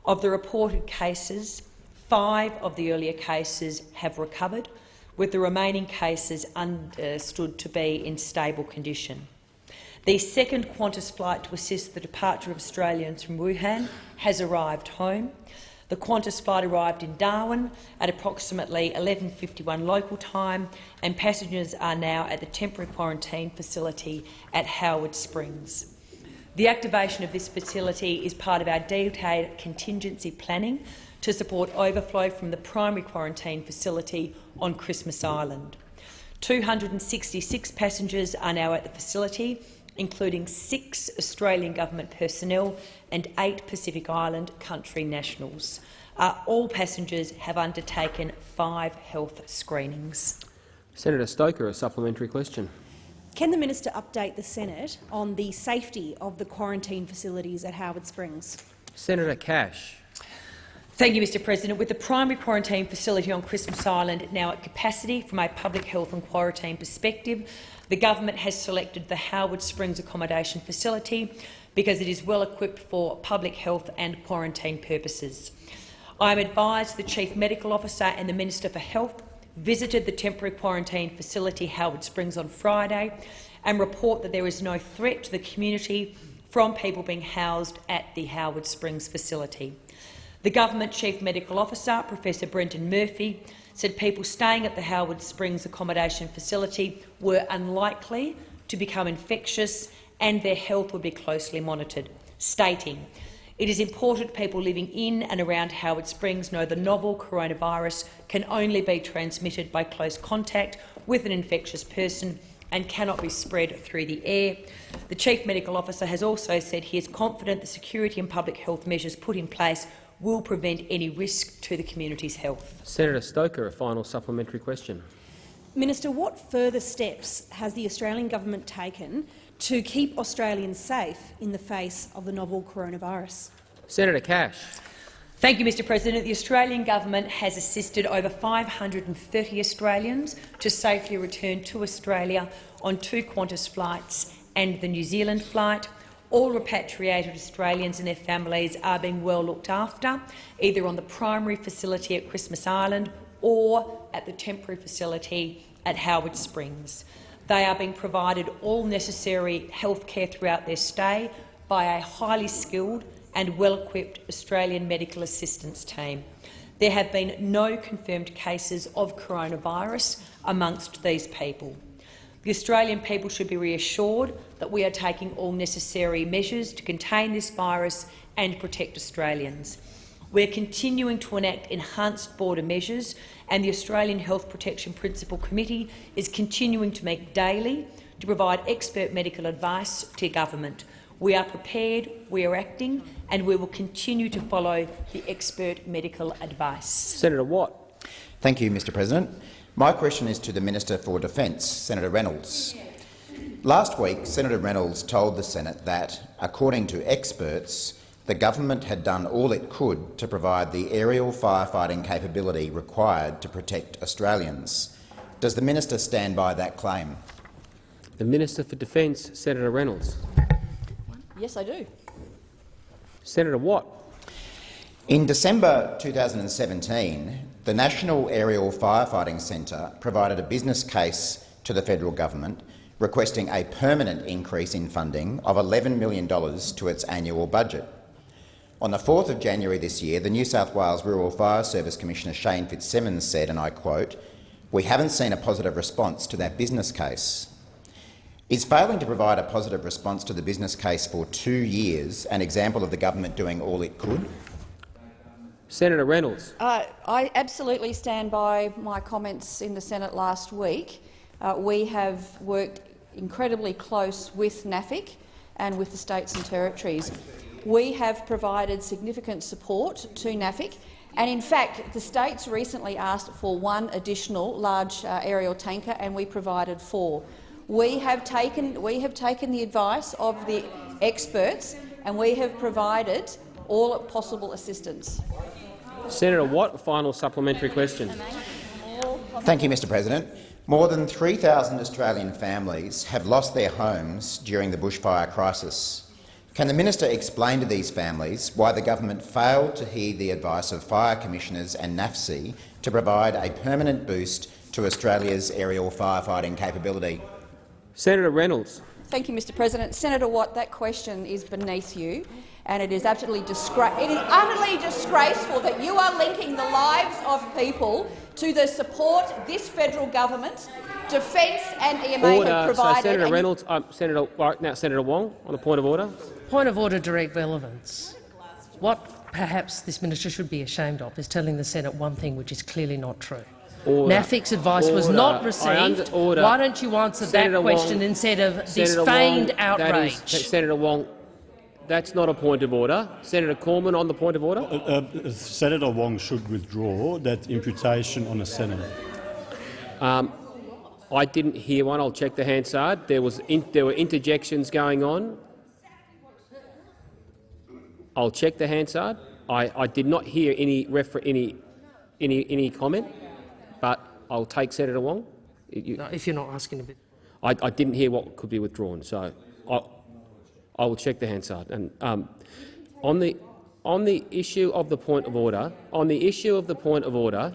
Of the reported cases, five of the earlier cases have recovered, with the remaining cases understood to be in stable condition. The second Qantas flight to assist the departure of Australians from Wuhan has arrived home. The Qantas flight arrived in Darwin at approximately 11.51 local time, and passengers are now at the temporary quarantine facility at Howard Springs. The activation of this facility is part of our detailed contingency planning to support overflow from the primary quarantine facility on Christmas Island. 266 passengers are now at the facility, including six Australian government personnel and eight Pacific Island country nationals. Uh, all passengers have undertaken five health screenings. Senator Stoker, a supplementary question. Can the minister update the Senate on the safety of the quarantine facilities at Howard Springs? Senator Cash. Thank you, Mr President. With the primary quarantine facility on Christmas Island now at capacity from a public health and quarantine perspective, the government has selected the Howard Springs accommodation facility because it is well equipped for public health and quarantine purposes. I am advised the Chief Medical Officer and the Minister for Health visited the temporary quarantine facility Howard Springs on Friday and report that there is no threat to the community from people being housed at the Howard Springs facility. The Government Chief Medical Officer, Professor Brendan Murphy, said people staying at the Howard Springs accommodation facility were unlikely to become infectious and their health would be closely monitored, stating, it is important people living in and around Howard Springs know the novel coronavirus can only be transmitted by close contact with an infectious person and cannot be spread through the air. The Chief Medical Officer has also said he is confident the security and public health measures put in place will prevent any risk to the community's health. Senator Stoker, a final supplementary question. Minister, what further steps has the Australian government taken to keep Australians safe in the face of the novel coronavirus? Senator Cash. Thank you, Mr President. The Australian government has assisted over 530 Australians to safely return to Australia on two Qantas flights and the New Zealand flight. All repatriated Australians and their families are being well looked after, either on the primary facility at Christmas Island or at the temporary facility at Howard Springs. They are being provided all necessary health care throughout their stay by a highly skilled and well-equipped Australian medical assistance team. There have been no confirmed cases of coronavirus amongst these people. The Australian people should be reassured that we are taking all necessary measures to contain this virus and protect Australians. We are continuing to enact enhanced border measures, and the Australian Health Protection Principal Committee is continuing to meet daily to provide expert medical advice to government. We are prepared, we are acting, and we will continue to follow the expert medical advice. Senator Watt. Thank you, Mr President. My question is to the Minister for Defence, Senator Reynolds. Last week, Senator Reynolds told the Senate that, according to experts, the government had done all it could to provide the aerial firefighting capability required to protect Australians. Does the minister stand by that claim? The Minister for Defence, Senator Reynolds. Yes, I do. Senator Watt. In December 2017, the National Aerial Firefighting Centre provided a business case to the federal government requesting a permanent increase in funding of $11 million to its annual budget. On the 4th of January this year, the New South Wales Rural Fire Service Commissioner Shane Fitzsimmons said, and I quote, we haven't seen a positive response to that business case. Is failing to provide a positive response to the business case for two years an example of the government doing all it could? Senator Reynolds. Uh, I absolutely stand by my comments in the Senate last week. Uh, we have worked incredibly close with NAFIC and with the states and territories. We have provided significant support to NAFIC, and in fact the states recently asked for one additional large uh, aerial tanker, and we provided four. We have, taken, we have taken the advice of the experts, and we have provided all possible assistance. Senator Watt, final supplementary question. Thank you, Mr President. More than 3,000 Australian families have lost their homes during the bushfire crisis. Can the minister explain to these families why the government failed to heed the advice of fire commissioners and NAFC to provide a permanent boost to Australia's aerial firefighting capability? Senator Reynolds. Thank you, Mr President. Senator Watt, that question is beneath you and it is absolutely it is utterly disgraceful that you are linking the lives of people to the support this federal government, Defence and EMA order. have provided. So Senator Reynolds, um, Senator right now, Senator Wong, on a point of order. Point of order, direct relevance. What perhaps this minister should be ashamed of is telling the Senate one thing which is clearly not true. Order. NAFIC's advice order. was not received. order. Why don't you answer Senator that question Wong, instead of Senator this feigned Wong, outrage? That is, Senator Wong, that's not a point of order. Senator Cormann on the point of order. Uh, uh, Senator Wong should withdraw that imputation on a senator. Um, I didn't hear one. I'll check the Hansard. There was in, there were interjections going on. I'll check the Hansard. I, I did not hear any refer any any any comment, but I'll take Senator Wong. You, no, if you're not asking a bit. I, I didn't hear what could be withdrawn, so I, I will check the Hansard. And um, on the on the issue of the point of order, on the issue of the point of order,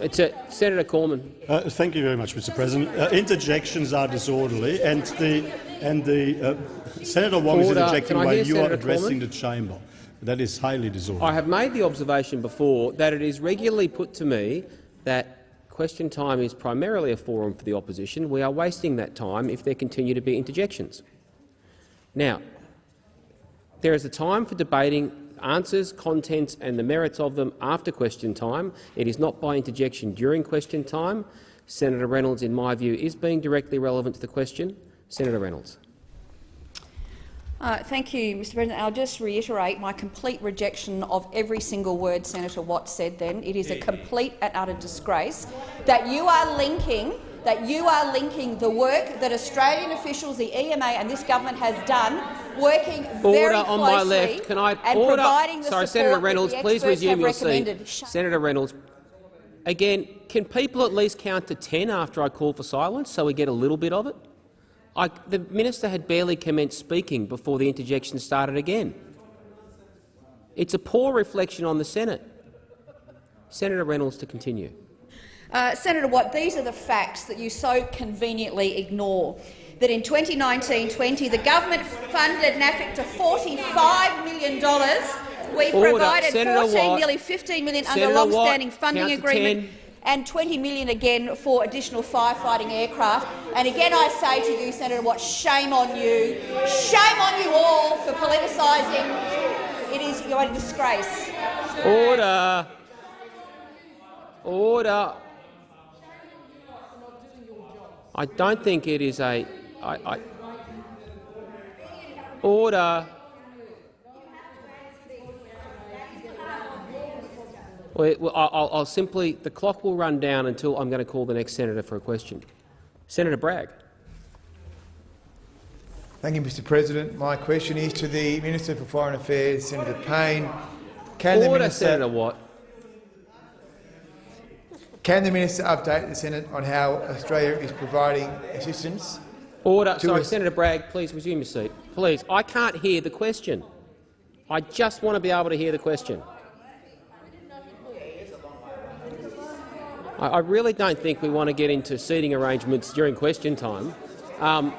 it's a, Senator Cormann. Uh, thank you very much, Mr. President. Uh, interjections are disorderly, and the and the uh, Senator Wong Order. is interjecting while you Senator are addressing Cormann? the chamber. That is highly disorderly. I have made the observation before that it is regularly put to me that question time is primarily a forum for the opposition. We are wasting that time if there continue to be interjections. Now, there is a time for debating answers, contents and the merits of them after question time. It is not by interjection during question time. Senator Reynolds, in my view, is being directly relevant to the question. Senator Reynolds. Uh, thank you, Mr President. I'll just reiterate my complete rejection of every single word Senator Watt said then. It is a complete and utter disgrace that you are linking that you are linking the work that Australian officials, the EMA and this government has done, working very Order closely on my left. Can I order? providing the Sorry, Senator Reynolds, please resume your seat. Senator Reynolds, again, can people at least count to 10 after I call for silence so we get a little bit of it? I, the minister had barely commenced speaking before the interjection started again. It's a poor reflection on the Senate. Senator Reynolds to continue. Uh, Senator Watt, these are the facts that you so conveniently ignore. That in 2019-20, the government funded NAFIC to $45 million. We Order. provided Senator 14, Watt. nearly $15 million under Senator long-standing funding agreement 10. And 20 million again for additional firefighting aircraft. And again, I say to you, Senator Watt, shame on you. Shame on you all for politicising. It is you're disgrace. Order. Order. I don't think it is a. I, I, Order. Well, well, I'll, I'll simply, the clock will run down until I'm going to call the next senator for a question. Senator Bragg. Thank you, Mr President. My question is to the Minister for Foreign Affairs, Senator Payne. Can Order, the minister, Senator Watt. Can the minister update the Senate on how Australia is providing assistance? Order. Sorry, Senator Bragg, please resume your seat. Please, I can't hear the question. I just want to be able to hear the question. I, really don't think we want to get into seating arrangements during question time. Um,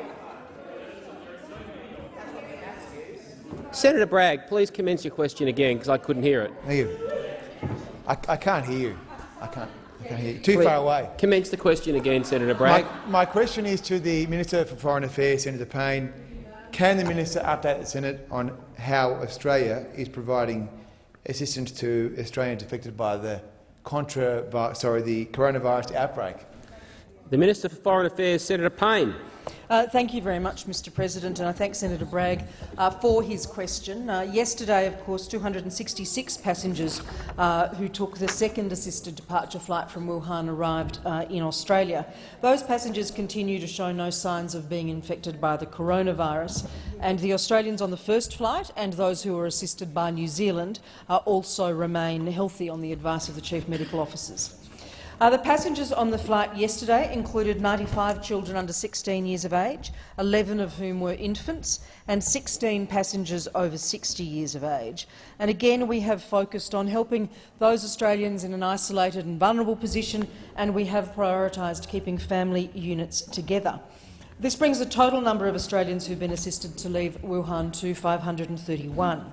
Senator Bragg, please commence your question again because I couldn't hear it. Thank you. I, I can't hear you. I can't. I can't hear you. Too Please far away. Commence the question again, Senator My, Bragg. my question is to the Minister for Foreign Affairs, Senator Payne. Can the minister update the Senate on how Australia is providing assistance to Australians affected by the contra, sorry, the coronavirus outbreak? The Minister for Foreign Affairs, Senator Payne. Uh, thank you very much, Mr President, and I thank Senator Bragg uh, for his question. Uh, yesterday, of course, 266 passengers uh, who took the second assisted departure flight from Wuhan arrived uh, in Australia. Those passengers continue to show no signs of being infected by the coronavirus, and the Australians on the first flight and those who were assisted by New Zealand uh, also remain healthy on the advice of the Chief Medical Officers. Uh, the passengers on the flight yesterday included 95 children under 16 years of age, 11 of whom were infants, and 16 passengers over 60 years of age. And again, we have focused on helping those Australians in an isolated and vulnerable position, and we have prioritised keeping family units together. This brings the total number of Australians who have been assisted to leave Wuhan to 531.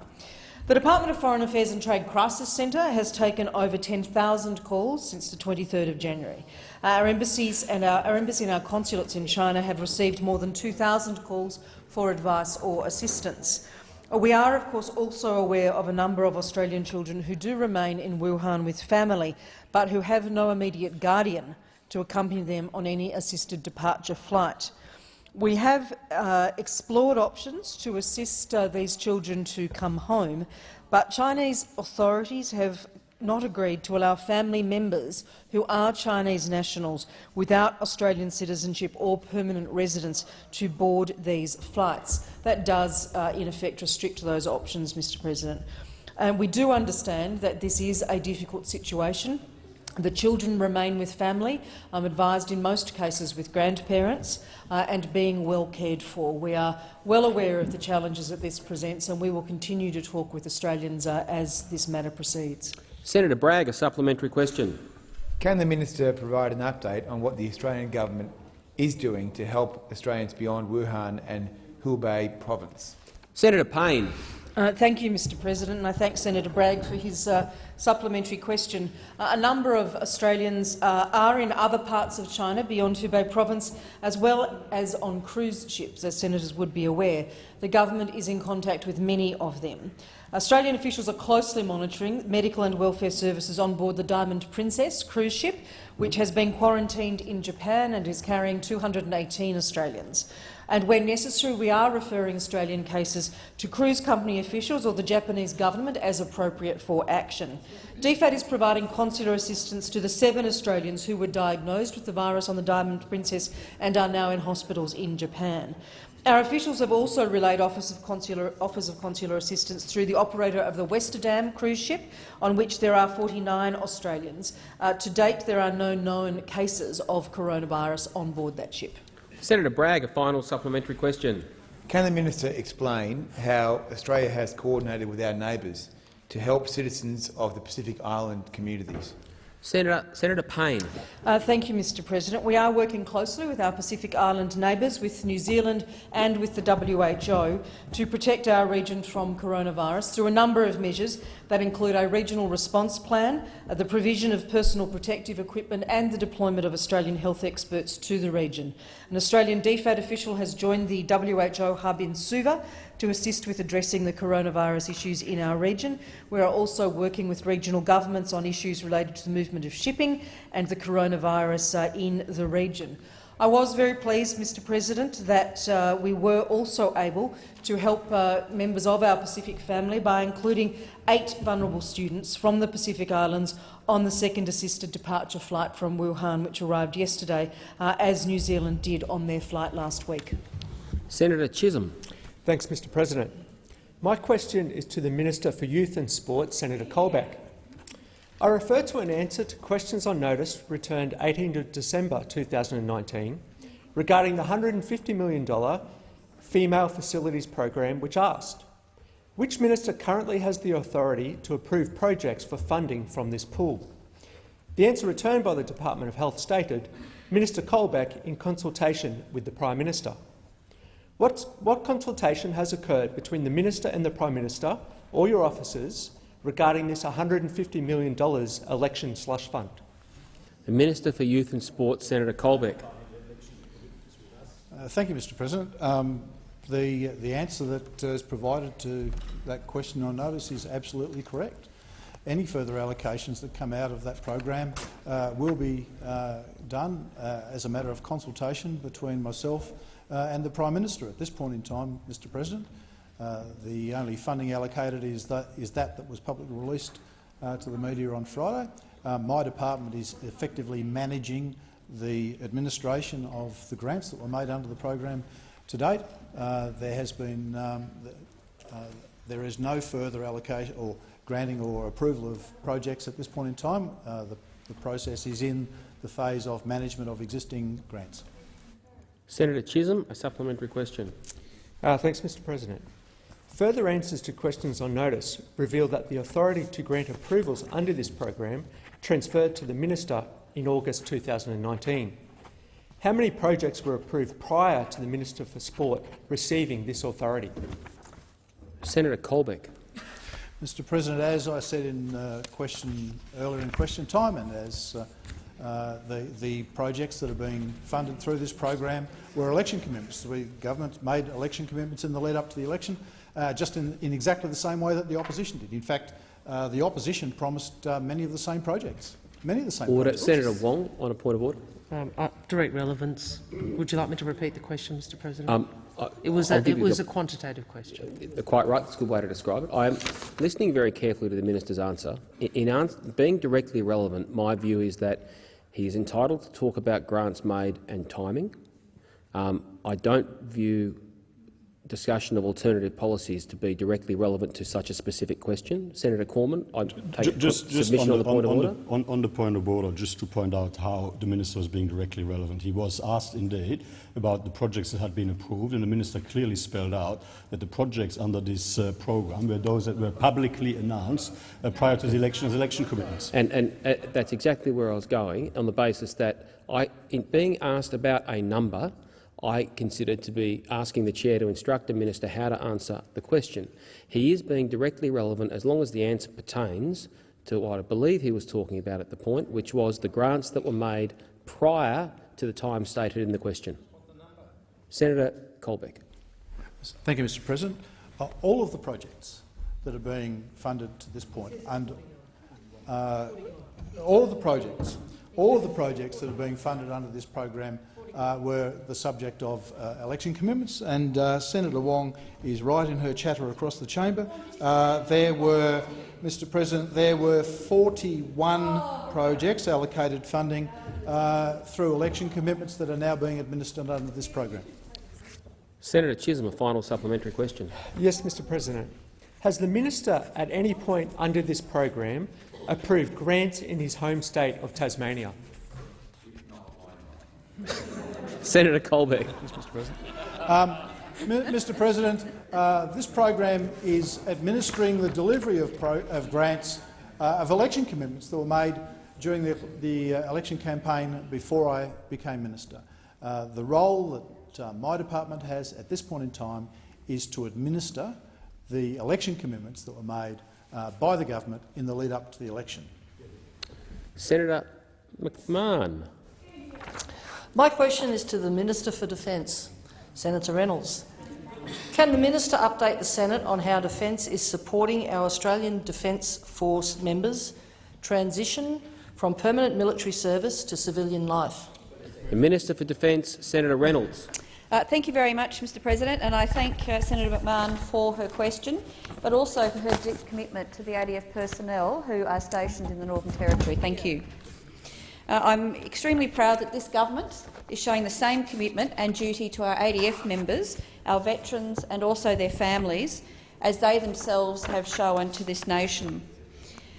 The Department of Foreign Affairs and Trade Crisis Centre has taken over 10,000 calls since the 23rd of January. Uh, our embassies and our, our embassy and our consulates in China have received more than 2,000 calls for advice or assistance. Uh, we are, of course, also aware of a number of Australian children who do remain in Wuhan with family, but who have no immediate guardian to accompany them on any assisted departure flight. We have uh, explored options to assist uh, these children to come home, but Chinese authorities have not agreed to allow family members who are Chinese nationals without Australian citizenship or permanent residence to board these flights. That does, uh, in effect, restrict those options, Mr President. And we do understand that this is a difficult situation. The children remain with family, I'm advised in most cases with grandparents, uh, and being well cared for. We are well aware of the challenges that this presents, and we will continue to talk with Australians uh, as this matter proceeds. Senator Bragg, a supplementary question. Can the minister provide an update on what the Australian government is doing to help Australians beyond Wuhan and Hubei province? Senator Payne. Uh, thank you, Mr President, and I thank Senator Bragg for his uh, supplementary question. Uh, a number of Australians uh, are in other parts of China beyond Hubei province, as well as on cruise ships, as senators would be aware. The government is in contact with many of them. Australian officials are closely monitoring medical and welfare services on board the Diamond Princess cruise ship, which has been quarantined in Japan and is carrying 218 Australians. And when necessary, we are referring Australian cases to cruise company officials or the Japanese government as appropriate for action. DFAT is providing consular assistance to the seven Australians who were diagnosed with the virus on the Diamond Princess and are now in hospitals in Japan. Our officials have also relayed offers of, consular, offers of consular assistance through the operator of the Westerdam cruise ship, on which there are 49 Australians. Uh, to date, there are no known cases of coronavirus on board that ship. Senator Bragg, a final supplementary question. Can the minister explain how Australia has coordinated with our neighbours to help citizens of the Pacific Island communities? Senator, Senator Payne. Uh, thank you, Mr President. We are working closely with our Pacific Island neighbours, with New Zealand and with the WHO to protect our region from coronavirus through a number of measures that include a regional response plan, uh, the provision of personal protective equipment and the deployment of Australian health experts to the region. An Australian DFAT official has joined the WHO hub in Suva to assist with addressing the coronavirus issues in our region. We are also working with regional governments on issues related to the movement of shipping and the coronavirus uh, in the region. I was very pleased, Mr President, that uh, we were also able to help uh, members of our Pacific family by including eight vulnerable students from the Pacific Islands on the second assisted departure flight from Wuhan, which arrived yesterday, uh, as New Zealand did on their flight last week. Senator Chisholm. Thanks, Mr President. My question is to the Minister for Youth and Sport, Senator Colbeck. I refer to an answer to questions on notice returned 18 December 2019 regarding the $150 million Female Facilities Program, which asked, which minister currently has the authority to approve projects for funding from this pool? The answer returned by the Department of Health stated, Minister Colbeck in consultation with the Prime Minister. What, what consultation has occurred between the Minister and the Prime Minister or your officers regarding this $150 million election slush fund? The Minister for Youth and Sport, Senator Colbeck. Uh, thank you, Mr President. Um, the, the answer that uh, is provided to that question on notice is absolutely correct. Any further allocations that come out of that program uh, will be uh, done uh, as a matter of consultation between myself and the Prime Minister. At this point in time, Mr President, uh, the only funding allocated is that, is that that was publicly released to the media on Friday. my department is effectively managing the administration of the grants that were made under the program to date. Uh, there has been um, uh, there is no further allocation or granting or approval of projects at this point in time. Uh, the, the process is in the phase of management of existing grants. Senator Chisholm, a supplementary question. Uh, thanks, Mr President. Further answers to questions on notice reveal that the authority to grant approvals under this program transferred to the minister in August 2019. How many projects were approved prior to the Minister for Sport receiving this authority? Senator Colbeck. Mr President, as I said in uh, question earlier in question time, and as uh, uh, the, the projects that are being funded through this program were election commitments. The government made election commitments in the lead up to the election, uh, just in, in, exactly the same way that the opposition did. In fact, uh, the opposition promised uh, many of the same projects. Many of the same order. projects. Senator Wong, on a point of order. Um, uh, direct relevance. Would you like me to repeat the question, Mr President? Um, I, it was, a, it was a quantitative question. Uh, quite right. That's a good way to describe it. I am listening very carefully to the minister's answer. In, in answer, being directly relevant, my view is that he is entitled to talk about grants made and timing. Um, I don't view discussion of alternative policies to be directly relevant to such a specific question. Senator Cormann, I take just, just submission on the, on the point on, of order. The, on, on, the point of order, just to point out how the minister was being directly relevant. He was asked indeed about the projects that had been approved, and the minister clearly spelled out that the projects under this uh, programme were those that were publicly announced uh, prior to the election as election commitments. And, and uh, that's exactly where I was going, on the basis that I, in being asked about a number, I consider to be asking the chair to instruct the minister how to answer the question. He is being directly relevant as long as the answer pertains to what I believe he was talking about at the point, which was the grants that were made prior to the time stated in the question. Senator Colbeck. Thank you, Mr President. Uh, all of the projects that are being funded to this point, and uh, all of the projects, all of the projects that are being funded under this program uh, were the subject of uh, election commitments, and uh, Senator Wong is right in her chatter across the chamber. Uh, there were, Mr President, there were 41 projects allocated funding uh, through election commitments that are now being administered under this program. Senator Chisholm, a final supplementary question. Yes, Mr President. Has the minister at any point under this program approved grants in his home state of Tasmania? Senator Colbeck. Mr. President. Um, Mr. President, uh, this program is administering the delivery of, pro of grants uh, of election commitments that were made during the, the uh, election campaign before I became minister. Uh, the role that uh, my department has at this point in time is to administer the election commitments that were made uh, by the government in the lead up to the election. Senator McMahon. My question is to the Minister for Defence, Senator Reynolds. Can the minister update the Senate on how Defence is supporting our Australian Defence Force members' transition from permanent military service to civilian life? The Minister for Defence, Senator Reynolds. Uh, thank you very much, Mr President, and I thank uh, Senator McMahon for her question, but also for her deep commitment to the ADF personnel who are stationed in the Northern Territory. Thank you. Uh, I'm extremely proud that this government is showing the same commitment and duty to our ADF members, our veterans and also their families, as they themselves have shown to this nation.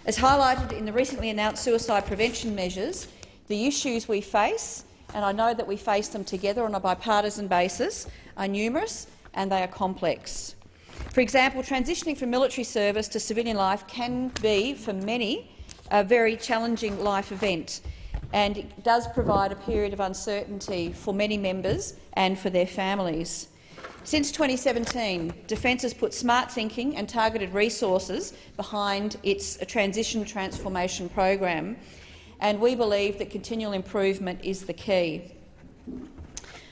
As highlighted in the recently announced suicide prevention measures, the issues we face and I know that we face them together on a bipartisan basis, are numerous and they are complex. For example, transitioning from military service to civilian life can be, for many, a very challenging life event, and it does provide a period of uncertainty for many members and for their families. Since 2017, Defence has put smart thinking and targeted resources behind its uh, transition transformation program, and we believe that continual improvement is the key.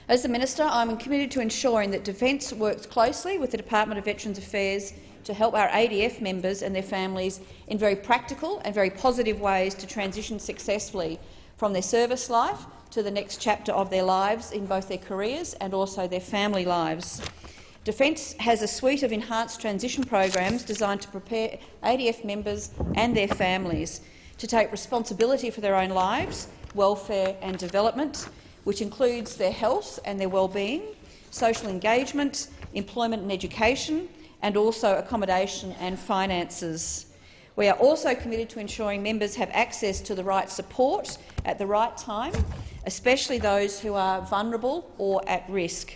As the Minister, I am committed to ensuring that Defence works closely with the Department of Veterans Affairs to help our ADF members and their families in very practical and very positive ways to transition successfully from their service life to the next chapter of their lives in both their careers and also their family lives. Defence has a suite of enhanced transition programs designed to prepare ADF members and their families to take responsibility for their own lives, welfare and development, which includes their health and their well-being, social engagement, employment and education, and also accommodation and finances. We are also committed to ensuring members have access to the right support at the right time, especially those who are vulnerable or at risk.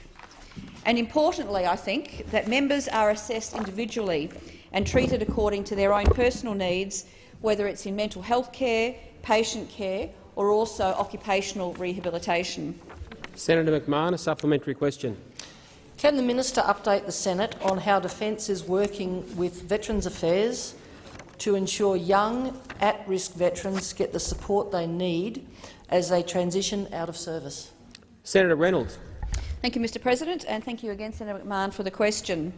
And importantly, I think that members are assessed individually and treated according to their own personal needs whether it's in mental health care, patient care or also occupational rehabilitation. Senator McMahon, a supplementary question. Can the minister update the Senate on how Defence is working with Veterans Affairs to ensure young, at-risk veterans get the support they need as they transition out of service? Senator Reynolds. Thank you, Mr President, and thank you again, Senator McMahon, for the question.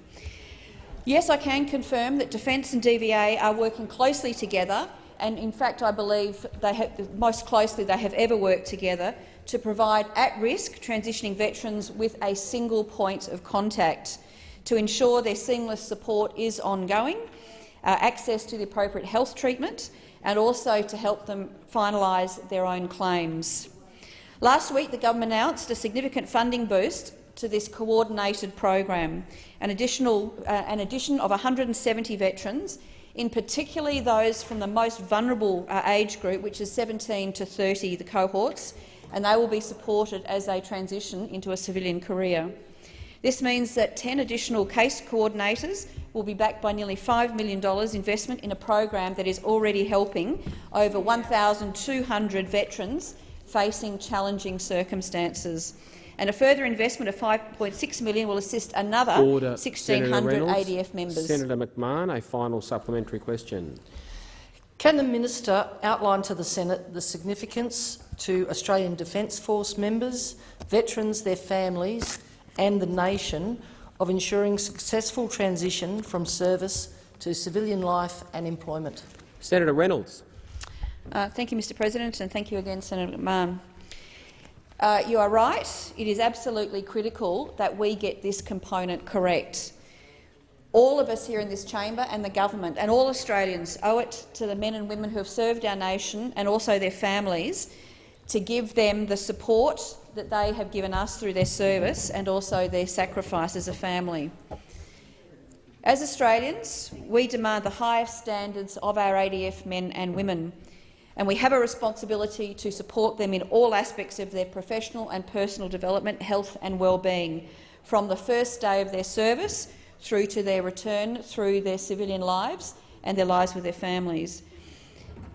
Yes, I can confirm that Defence and DVA are working closely together, and in fact I believe they have, most closely they have ever worked together to provide at-risk transitioning veterans with a single point of contact to ensure their seamless support is ongoing, access to the appropriate health treatment and also to help them finalise their own claims. Last week the government announced a significant funding boost to this coordinated program, an, additional, uh, an addition of 170 veterans, in particularly those from the most vulnerable uh, age group, which is 17 to 30, the cohorts, and they will be supported as they transition into a civilian career. This means that 10 additional case coordinators will be backed by nearly $5 million investment in a program that is already helping over 1,200 veterans facing challenging circumstances and a further investment of 5.6 million will assist another Order. 1,600 ADF members. Senator McMahon, a final supplementary question. Can the minister outline to the Senate the significance to Australian Defence Force members, veterans, their families and the nation of ensuring successful transition from service to civilian life and employment? Senator Reynolds. Uh, thank you, Mr President, and thank you again, Senator McMahon. Uh, you are right. It is absolutely critical that we get this component correct. All of us here in this chamber and the government and all Australians owe it to the men and women who have served our nation and also their families to give them the support that they have given us through their service and also their sacrifice as a family. As Australians, we demand the highest standards of our ADF men and women and we have a responsibility to support them in all aspects of their professional and personal development, health and well-being, from the first day of their service through to their return through their civilian lives and their lives with their families.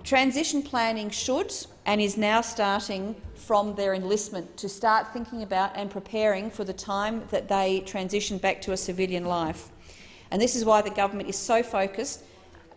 Transition planning should and is now starting from their enlistment to start thinking about and preparing for the time that they transition back to a civilian life. And this is why the government is so focused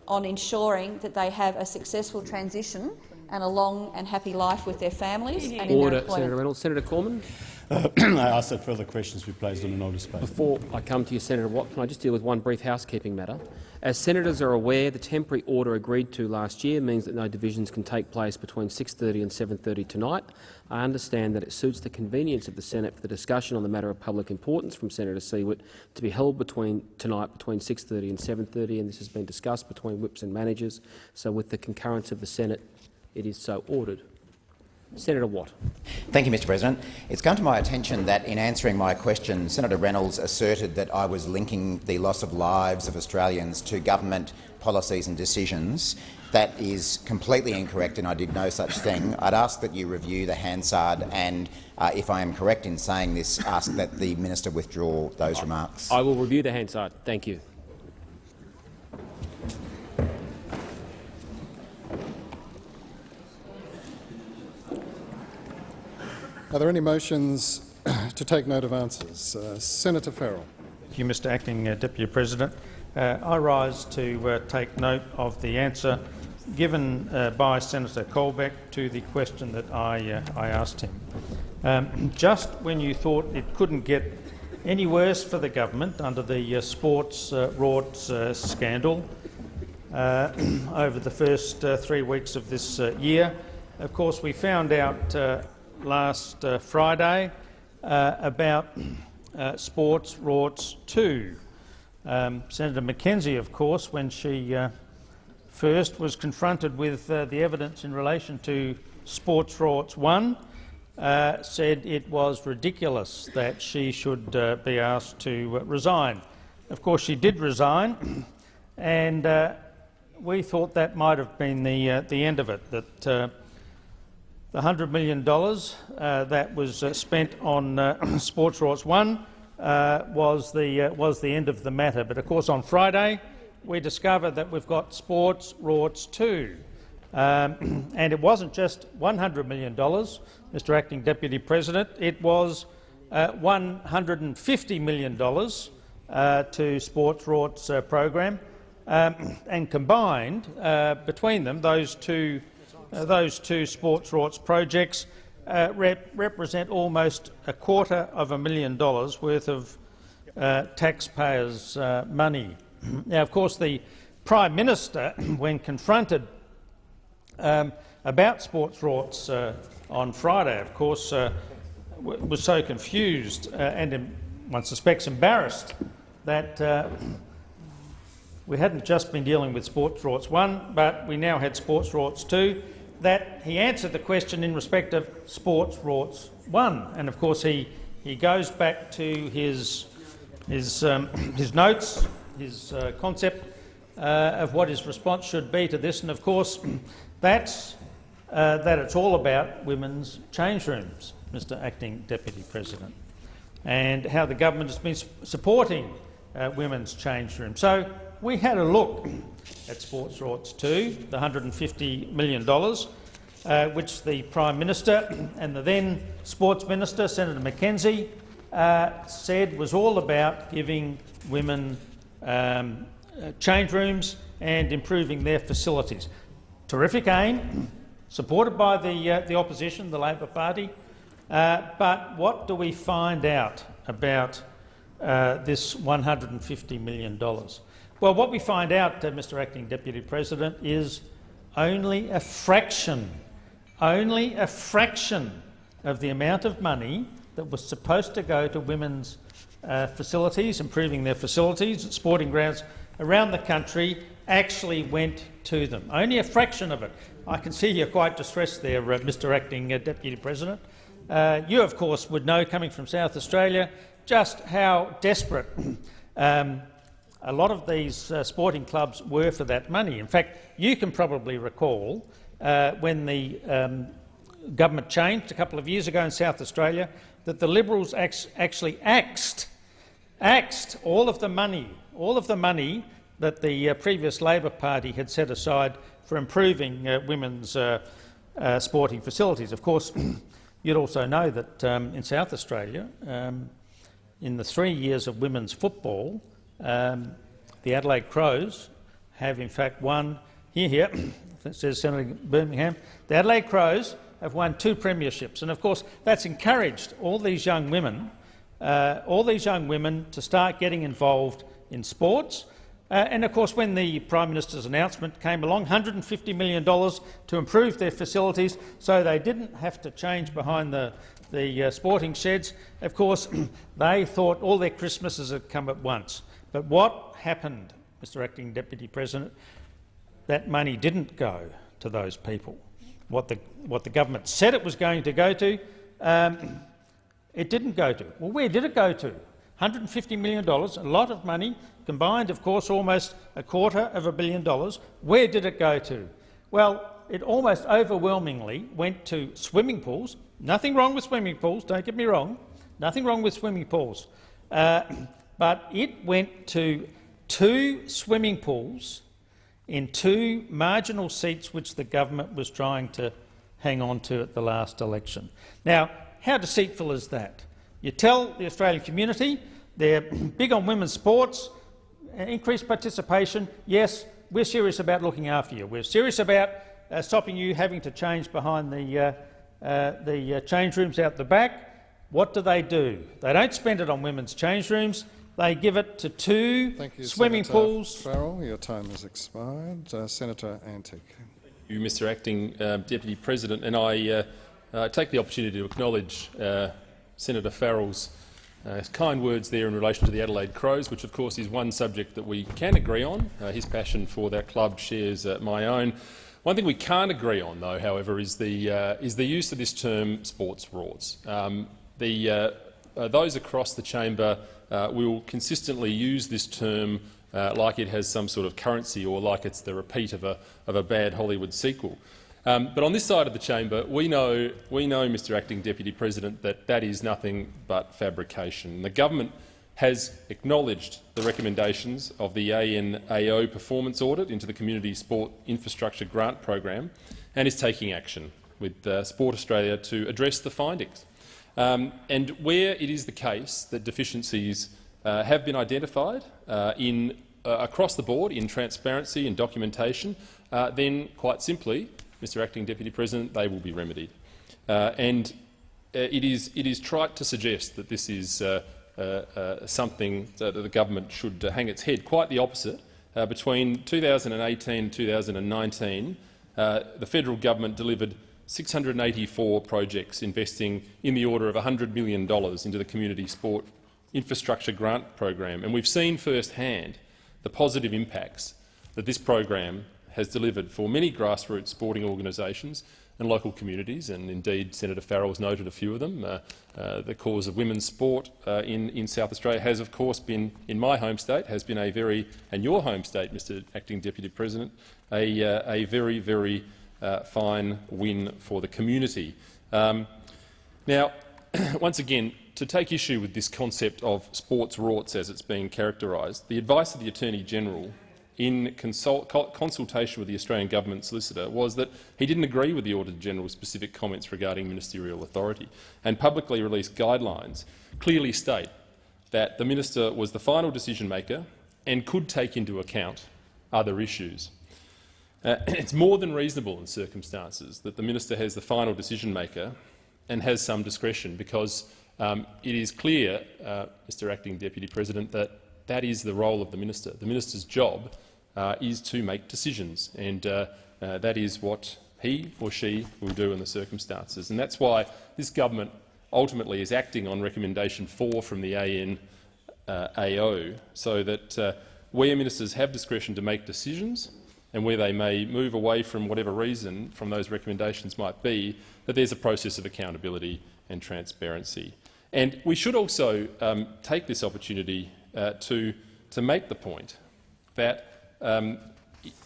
on ensuring that they have a successful transition and a long and happy life with their families and in their Order. Senator Reynolds. Senator Cormann. Uh, I ask that further questions be placed on a notice paper. Before I come to you, Senator Watt, can I just deal with one brief housekeeping matter? As senators are aware, the temporary order agreed to last year means that no divisions can take place between 6.30 and 7.30 tonight. I understand that it suits the convenience of the Senate for the discussion on the matter of public importance from Senator Siewert to be held between tonight between 6.30 and 7.30, and this has been discussed between whips and managers. So with the concurrence of the Senate, it is so ordered. Senator Watt. Thank you, Mr President. It's come to my attention that in answering my question, Senator Reynolds asserted that I was linking the loss of lives of Australians to government policies and decisions. That is completely incorrect and I did no such thing. I'd ask that you review the Hansard and, uh, if I am correct in saying this, ask that the minister withdraw those remarks. I will review the Hansard. Thank you. Are there any motions to take note of answers? Uh, Senator Farrell. Thank you, Mr Acting uh, Deputy President. Uh, I rise to uh, take note of the answer given uh, by Senator Colbeck to the question that I, uh, I asked him. Um, just when you thought it couldn't get any worse for the government under the sports uh, rorts scandal over the first three weeks of this year, of course we found out last uh, Friday uh, about uh, sports rorts 2. Um, Senator McKenzie, of course, when she uh, first was confronted with uh, the evidence in relation to sports rorts 1, uh, said it was ridiculous that she should be asked to resign. Of course, she did resign, and we thought that might have been the, the end of it, that the $100 million uh, that was uh, spent on uh, Sports 1 uh, was, the, was the end of the matter. But of course on Friday we discovered that we've got Sports Rorts 2. Um, and it wasn't just $100 million, Mr Acting Deputy President, it was uh, $150 million uh, to Sports Rorts uh, program. Um, and combined, between them, those two, those two Sports Rorts projects uh, rep represent almost a quarter of a million dollars worth of uh, taxpayers' uh, money. now, of course, the Prime Minister, when confronted um, about sports rorts uh, on Friday, of course, uh, was so confused uh, and, one suspects, embarrassed that uh, we hadn't just been dealing with sports rorts 1, but we now had sports rorts 2, that he answered the question in respect of sports rorts 1. And of course he, he goes back to his, his, um, his notes, his uh, concept uh, of what his response should be to this. And of course that's uh, that it's all about women's change rooms, Mr Acting Deputy President, and how the government has been supporting uh, women's change rooms. So we had a look at Sports Rorts 2, the $150 million, uh, which the Prime Minister and the then Sports Minister, Senator McKenzie, uh, said was all about giving women um, uh, change rooms and improving their facilities. Terrific aim, supported by the, uh, the opposition, the Labor Party, uh, but what do we find out about uh, this $150 million? Well, what we find out, uh, Mr Acting Deputy President, is only a fraction, only a fraction of the amount of money that was supposed to go to women's uh, facilities, improving their facilities at sporting grounds around the country, actually went to them. Only a fraction of it. I can see you're quite distressed there, uh, Mr Acting uh, Deputy President. Uh, you, of course, would know, coming from South Australia, just how desperate um, a lot of these uh, sporting clubs were for that money. In fact, you can probably recall uh, when the um, government changed a couple of years ago in South Australia that the Liberals actually axed, axed all of the money, all of the money that the uh, previous Labor Party had set aside for improving uh, women's uh, uh, sporting facilities. Of course, you'd also know that um, in South Australia, um, in the three years of women's football, um, the Adelaide Crows have in fact won here, here, says Senator Birmingham, the Adelaide Crows have won two premierships, and of course that's encouraged all these young women, uh, all these young women to start getting involved in sports. Uh, and of course, when the Prime Minister's announcement came along, $150 million to improve their facilities so they didn't have to change behind the, the uh, sporting sheds. Of course, they thought all their Christmases had come at once. But what happened, Mr Acting Deputy President? That money didn't go to those people. What the, what the government said it was going to go to, um, it didn't go to. Well, where did it go to? $150 million, a lot of money, combined, of course, almost a quarter of a billion dollars. Where did it go to? Well, it almost overwhelmingly went to swimming pools. Nothing wrong with swimming pools, don't get me wrong. Nothing wrong with swimming pools. Uh, but it went to two swimming pools in two marginal seats which the government was trying to hang on to at the last election. Now, how deceitful is that? You tell the Australian community they're big on women's sports, increased participation. Yes, we're serious about looking after you. We're serious about uh, stopping you having to change behind the, uh, uh, the uh, change rooms out the back. What do they do? They don't spend it on women's change rooms. They give it to two Thank you, swimming Senator pools. Farrell, your time has expired. Uh, Senator Antic. you, Mr Acting uh, Deputy President, and I uh, uh, take the opportunity to acknowledge uh, Senator Farrell's uh, kind words there in relation to the Adelaide Crows, which of course is one subject that we can agree on. Uh, his passion for that club shares uh, my own. One thing we can't agree on, though, however, is the, uh, is the use of this term sports rorts. Um, the, uh, uh, those across the chamber uh, will consistently use this term uh, like it has some sort of currency or like it's the repeat of a, of a bad Hollywood sequel. Um, but on this side of the chamber, we know, we know, Mr Acting Deputy President, that that is nothing but fabrication. The government has acknowledged the recommendations of the ANAO performance audit into the Community Sport Infrastructure Grant Program and is taking action with uh, Sport Australia to address the findings. Um, and where it is the case that deficiencies uh, have been identified uh, in, uh, across the board in transparency and documentation, uh, then quite simply Mr Acting Deputy President, they will be remedied. Uh, and uh, it, is, it is trite to suggest that this is something that the government should hang its head. Quite the opposite. between 2018 and 2019, the federal government delivered 684 projects investing in the order of $100 million into the Community Sport Infrastructure Grant Program. And we've seen firsthand the positive impacts that this program has delivered for many grassroots sporting organisations and local communities, and indeed Senator Farrell has noted a few of them. Uh, uh, the cause of women's sport uh, in, in South Australia has, of course, been, in my home state, has been a very, and your home state, Mr Acting Deputy President, a, uh, a very, very uh, fine win for the community. Um, now, once again, to take issue with this concept of sports rorts as it's being characterised, the advice of the Attorney-General in consult consultation with the Australian Government solicitor was that he didn't agree with the Auditor-General's specific comments regarding ministerial authority, and publicly released guidelines clearly state that the minister was the final decision-maker and could take into account other issues. Uh, it's more than reasonable in circumstances that the minister has the final decision-maker and has some discretion, because um, it is clear, uh, Mr Acting Deputy President, that that is the role of the minister. The minister's job uh, is to make decisions, and uh, uh, that is what he or she will do in the circumstances. And that's why this government ultimately is acting on recommendation 4 from the ANAO, so that uh, where ministers have discretion to make decisions and where they may move away from whatever reason from those recommendations might be, that there's a process of accountability and transparency. And we should also um, take this opportunity uh, to, to make the point that um,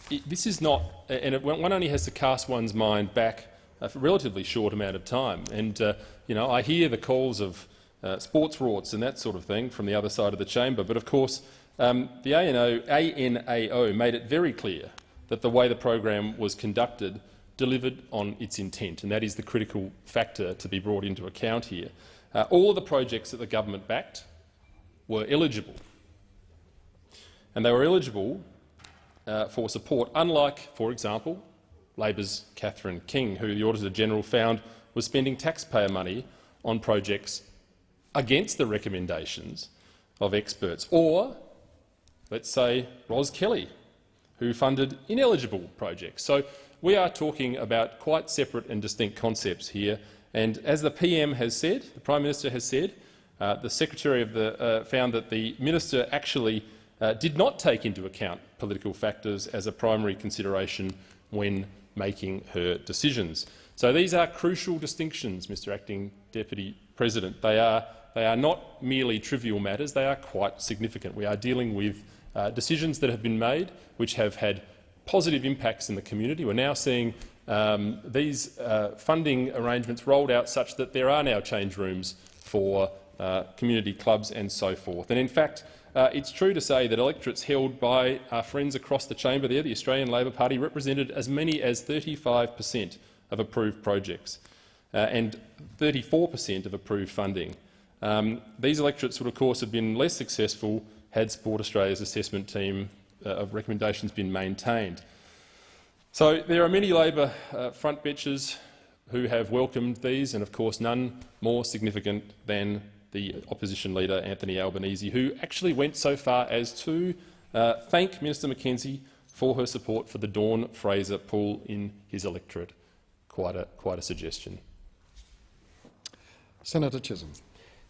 it, this is not, and it, one only has to cast one's mind back a relatively short amount of time. And uh, you know, I hear the calls of uh, sports rorts and that sort of thing from the other side of the chamber, but of course um, the ANO, ANAO made it very clear that the way the program was conducted delivered on its intent, and that is the critical factor to be brought into account here. Uh, all of the projects that the government backed were eligible, and they were eligible uh, for support, unlike, for example, Labor's Catherine King, who the Auditor-General found was spending taxpayer money on projects against the recommendations of experts, or, let's say, Ros Kelly, who funded ineligible projects. So we are talking about quite separate and distinct concepts here. And as the PM has said, the Prime Minister has said, uh, the Secretary of the, uh, found that the Minister actually uh, did not take into account political factors as a primary consideration when making her decisions. So these are crucial distinctions, Mr Acting Deputy President. They are, they are not merely trivial matters, they are quite significant. We are dealing with uh, decisions that have been made which have had positive impacts in the community. We're now seeing um, these uh, funding arrangements rolled out such that there are now change rooms for uh, community clubs and so forth. And in fact, uh, it's true to say that electorates held by our friends across the chamber there, the Australian Labor Party, represented as many as 35 per cent of approved projects uh, and 34 per cent of approved funding. Um, these electorates would, of course, have been less successful had Sport Australia's assessment team uh, of recommendations been maintained. So there are many Labor uh, front benches who have welcomed these, and of course none more significant than the opposition leader, Anthony Albanese, who actually went so far as to uh, thank Minister McKenzie for her support for the Dawn Fraser pool in his electorate. Quite a, quite a suggestion. Senator Chisholm.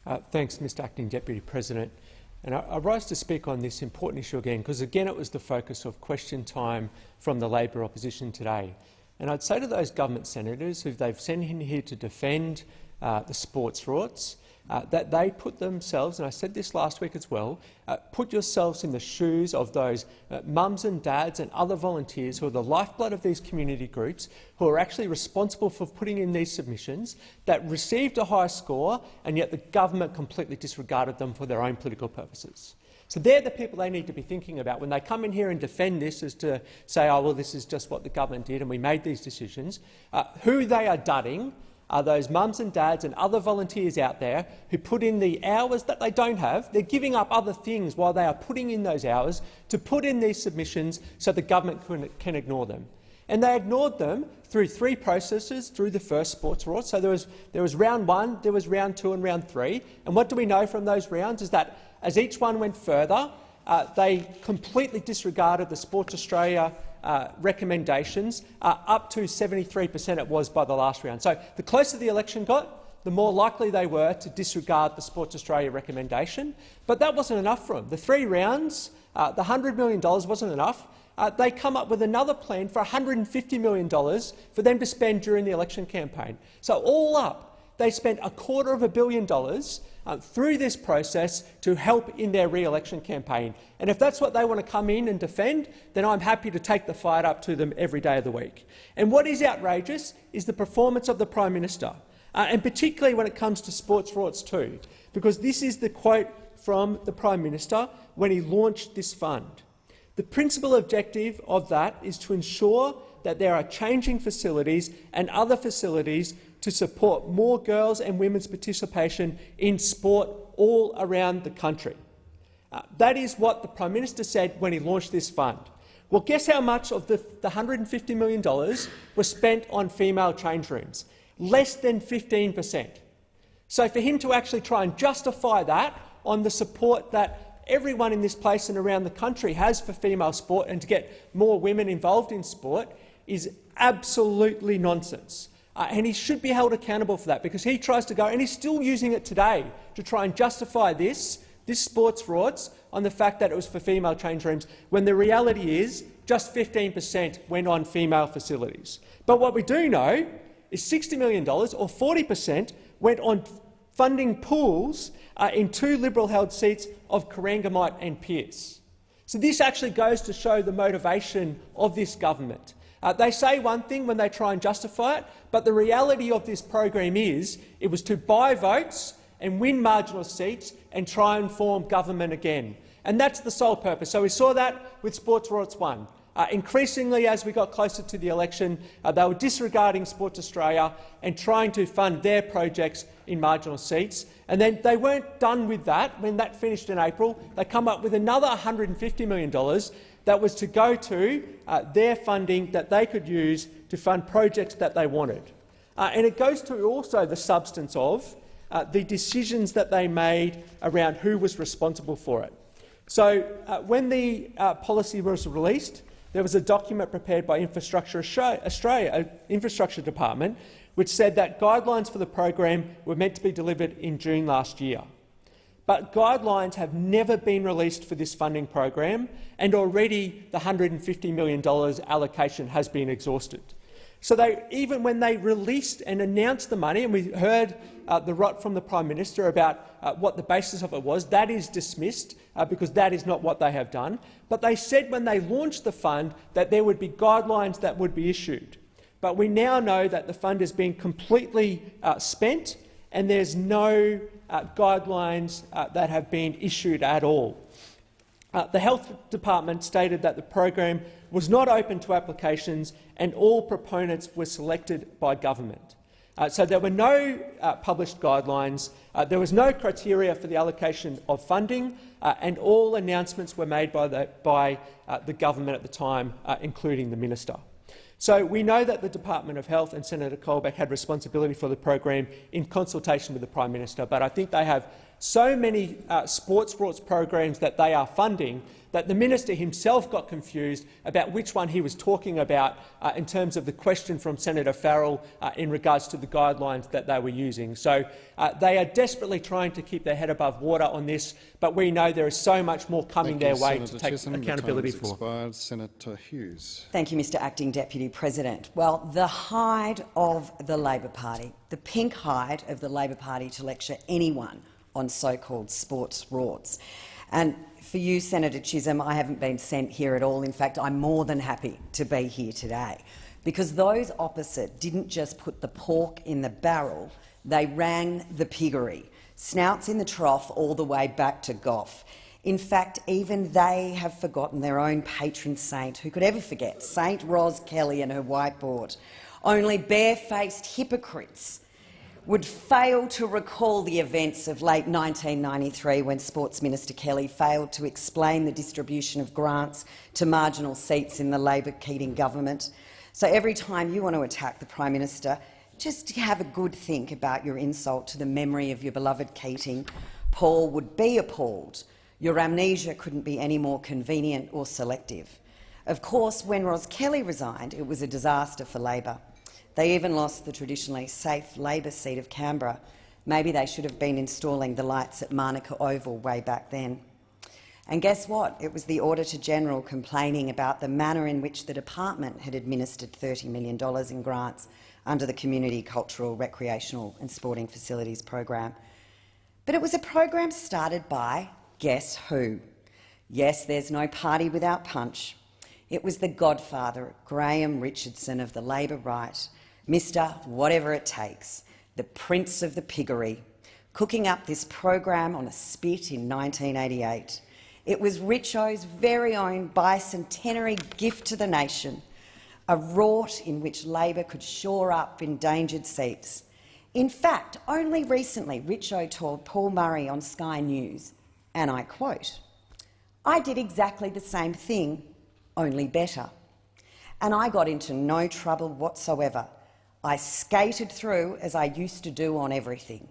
Uh, thanks, Mr Acting Deputy President. And I, I, rise to speak on this important issue again, because again it was the focus of question time from the Labor opposition today. And I'd say to those government senators who they've sent in here to defend uh, the sports rorts, uh, that they put themselves, and I said this last week as well, uh, put yourselves in the shoes of those uh, mums and dads and other volunteers who are the lifeblood of these community groups, who are actually responsible for putting in these submissions, that received a high score, and yet the government completely disregarded them for their own political purposes. So they're the people they need to be thinking about when they come in here and defend this as to say, oh, well, this is just what the government did and we made these decisions. Uh, who they are dudding are those mums and dads and other volunteers out there who put in the hours that they don't have. They're giving up other things while they are putting in those hours to put in these submissions so the government can, can ignore them. And they ignored them through three processes through the first sports rort. So there was, there was round one, there was round two and round three. And what do we know from those rounds is that as each one went further, uh, they completely disregarded the Sports Australia uh, recommendations, uh, up to 73 per cent it was by the last round. So the closer the election got, the more likely they were to disregard the Sports Australia recommendation. But that wasn't enough for them. The three rounds, uh, the $100 million wasn't enough. Uh, they come up with another plan for $150 million for them to spend during the election campaign. So all up, they spent a quarter of a billion dollars uh, through this process to help in their re-election campaign. And if that's what they want to come in and defend, then I'm happy to take the fight up to them every day of the week. And what is outrageous is the performance of the Prime Minister, uh, and particularly when it comes to sports rorts too, because this is the quote from the Prime Minister when he launched this fund. The principal objective of that is to ensure that there are changing facilities and other facilities to support more girls and women's participation in sport all around the country. Uh, that is what the Prime Minister said when he launched this fund. Well, guess how much of the, the $150 million was spent on female change rooms? Less than 15 per cent. So for him to actually try and justify that on the support that everyone in this place and around the country has for female sport and to get more women involved in sport is absolutely nonsense. Uh, and he should be held accountable for that because he tries to go, and he's still using it today to try and justify this, this sports frauds on the fact that it was for female change rooms, when the reality is just 15 per cent went on female facilities. But what we do know is $60 million, or 40 per cent, went on funding pools uh, in two Liberal-held seats of Corangamite and Pearce. So this actually goes to show the motivation of this government. Uh, they say one thing when they try and justify it, but the reality of this program is it was to buy votes and win marginal seats and try and form government again. And that's the sole purpose. So we saw that with Sports Rorts 1. Uh, increasingly, as we got closer to the election, uh, they were disregarding Sports Australia and trying to fund their projects in marginal seats. And then they weren't done with that. When that finished in April, they come up with another $150 million that was to go to uh, their funding that they could use to fund projects that they wanted. Uh, and it goes to also the substance of uh, the decisions that they made around who was responsible for it. So uh, when the uh, policy was released, there was a document prepared by Infrastructure Australia, uh, Infrastructure Department, which said that guidelines for the program were meant to be delivered in June last year. But guidelines have never been released for this funding program, and already the $150 million allocation has been exhausted. So they, even when they released and announced the money, and we heard uh, the rot from the Prime Minister about uh, what the basis of it was, that is dismissed uh, because that is not what they have done. But they said when they launched the fund that there would be guidelines that would be issued. But we now know that the fund has been completely uh, spent and there's no uh, guidelines uh, that have been issued at all. Uh, the Health Department stated that the program was not open to applications and all proponents were selected by government. Uh, so there were no uh, published guidelines, uh, there was no criteria for the allocation of funding, and all announcements were made by the, by, the government at the time, including the minister. So we know that the Department of Health and Senator Colbeck had responsibility for the program in consultation with the Prime Minister, but I think they have so many uh, sports sports programs that they are funding that the minister himself got confused about which one he was talking about uh, in terms of the question from Senator Farrell uh, in regards to the guidelines that they were using. So uh, they are desperately trying to keep their head above water on this, but we know there is so much more coming Thank their you, way Senator to take Chisholm. accountability the time has for. Expired. Senator Hughes. Thank you, Mr Acting Deputy President. Well, the hide of the Labor Party, the pink hide of the Labor Party to lecture anyone on so-called sports rorts. And for you, Senator Chisholm, I haven't been sent here at all. In fact, I'm more than happy to be here today because those opposite didn't just put the pork in the barrel, they ran the piggery, snouts in the trough all the way back to Gough. In fact, even they have forgotten their own patron saint. Who could ever forget Saint Ros Kelly and her whiteboard? Only barefaced hypocrites would fail to recall the events of late 1993 when Sports Minister Kelly failed to explain the distribution of grants to marginal seats in the Labor-Keating government. So every time you want to attack the Prime Minister, just have a good think about your insult to the memory of your beloved Keating. Paul would be appalled. Your amnesia couldn't be any more convenient or selective. Of course, when Ros Kelly resigned, it was a disaster for Labor. They even lost the traditionally safe Labor seat of Canberra. Maybe they should have been installing the lights at Manuka Oval way back then. And guess what? It was the Auditor-General complaining about the manner in which the department had administered $30 million in grants under the Community Cultural, Recreational and Sporting Facilities program. But it was a program started by guess who? Yes, there's no party without punch. It was the godfather, Graham Richardson of the Labor right, Mr Whatever It Takes, the Prince of the Piggery, cooking up this program on a spit in 1988. It was Richo's very own bicentenary gift to the nation, a rort in which Labor could shore up endangered seats. In fact, only recently Richo told Paul Murray on Sky News, and I quote, I did exactly the same thing, only better. And I got into no trouble whatsoever. I skated through as I used to do on everything.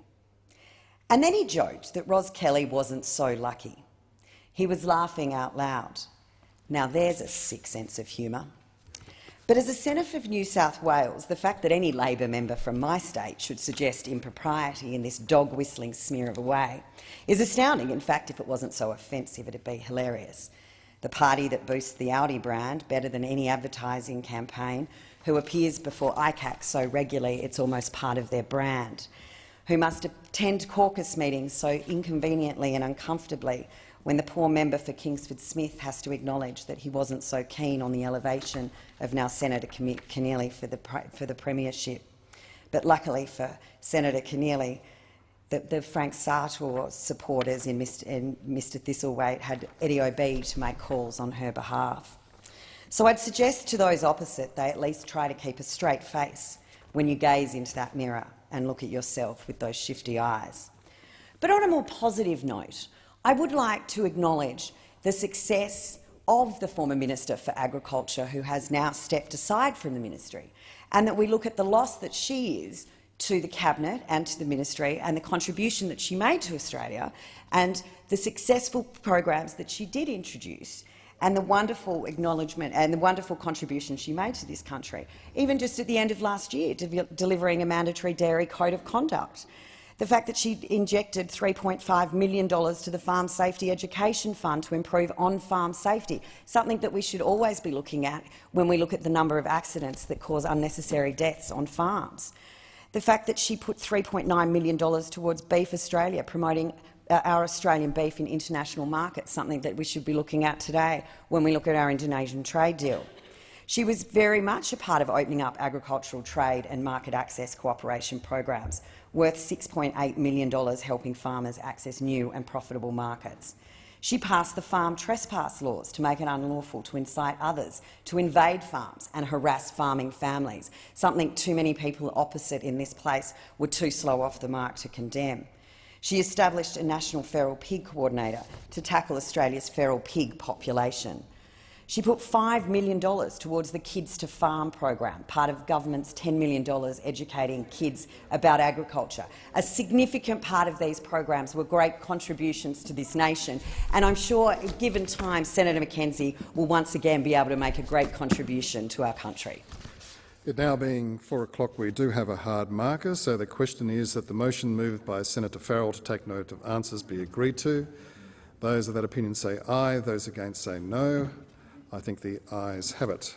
And then he joked that Ros Kelly wasn't so lucky. He was laughing out loud. Now there's a sick sense of humour. But as a Senator for New South Wales, the fact that any Labor member from my state should suggest impropriety in this dog-whistling smear of a way is astounding. In fact, if it wasn't so offensive, it'd be hilarious. The party that boosts the Audi brand better than any advertising campaign, who appears before ICAC so regularly it's almost part of their brand, who must attend caucus meetings so inconveniently and uncomfortably when the poor member for Kingsford Smith has to acknowledge that he wasn't so keen on the elevation of now Senator Keneally for the, for the premiership. But luckily for Senator Keneally, the, the, Frank Sartor supporters in Mr, in Mr had Eddie Obeid to make calls on her behalf. So I'd suggest to those opposite they at least try to keep a straight face when you gaze into that mirror and look at yourself with those shifty eyes. But on a more positive note, I would like to acknowledge the success of the former Minister for Agriculture, who has now stepped aside from the ministry, and that we look at the loss that she is to the Cabinet and to the ministry and the contribution that she made to Australia and the successful programs that she did introduce and the wonderful acknowledgement and the wonderful contribution she made to this country, even just at the end of last year, de delivering a mandatory dairy code of conduct. The fact that she injected $3.5 million to the Farm Safety Education Fund to improve on-farm safety, something that we should always be looking at when we look at the number of accidents that cause unnecessary deaths on farms. The fact that she put $3.9 million towards Beef Australia, promoting Uh, our Australian beef in international markets, something that we should be looking at today when we look at our Indonesian trade deal. She was very much a part of opening up agricultural trade and market access cooperation programs, worth $6.8 million helping farmers access new and profitable markets. She passed the farm trespass laws to make it unlawful to incite others to invade farms and harass farming families, something too many people opposite in this place were too slow off the mark to condemn. She established a national feral pig coordinator to tackle Australia's feral pig population. She put $5 million towards the Kids to Farm program, part of government's $10 million educating kids about agriculture. A significant part of these programs were great contributions to this nation, and I'm sure, given time, Senator McKenzie will once again be able to make a great contribution to our country. It now being four o'clock, we do have a hard marker, so the question is that the motion moved by Senator Farrell to take note of answers be agreed to. Those of that opinion say aye, those against say no. I think the ayes have it.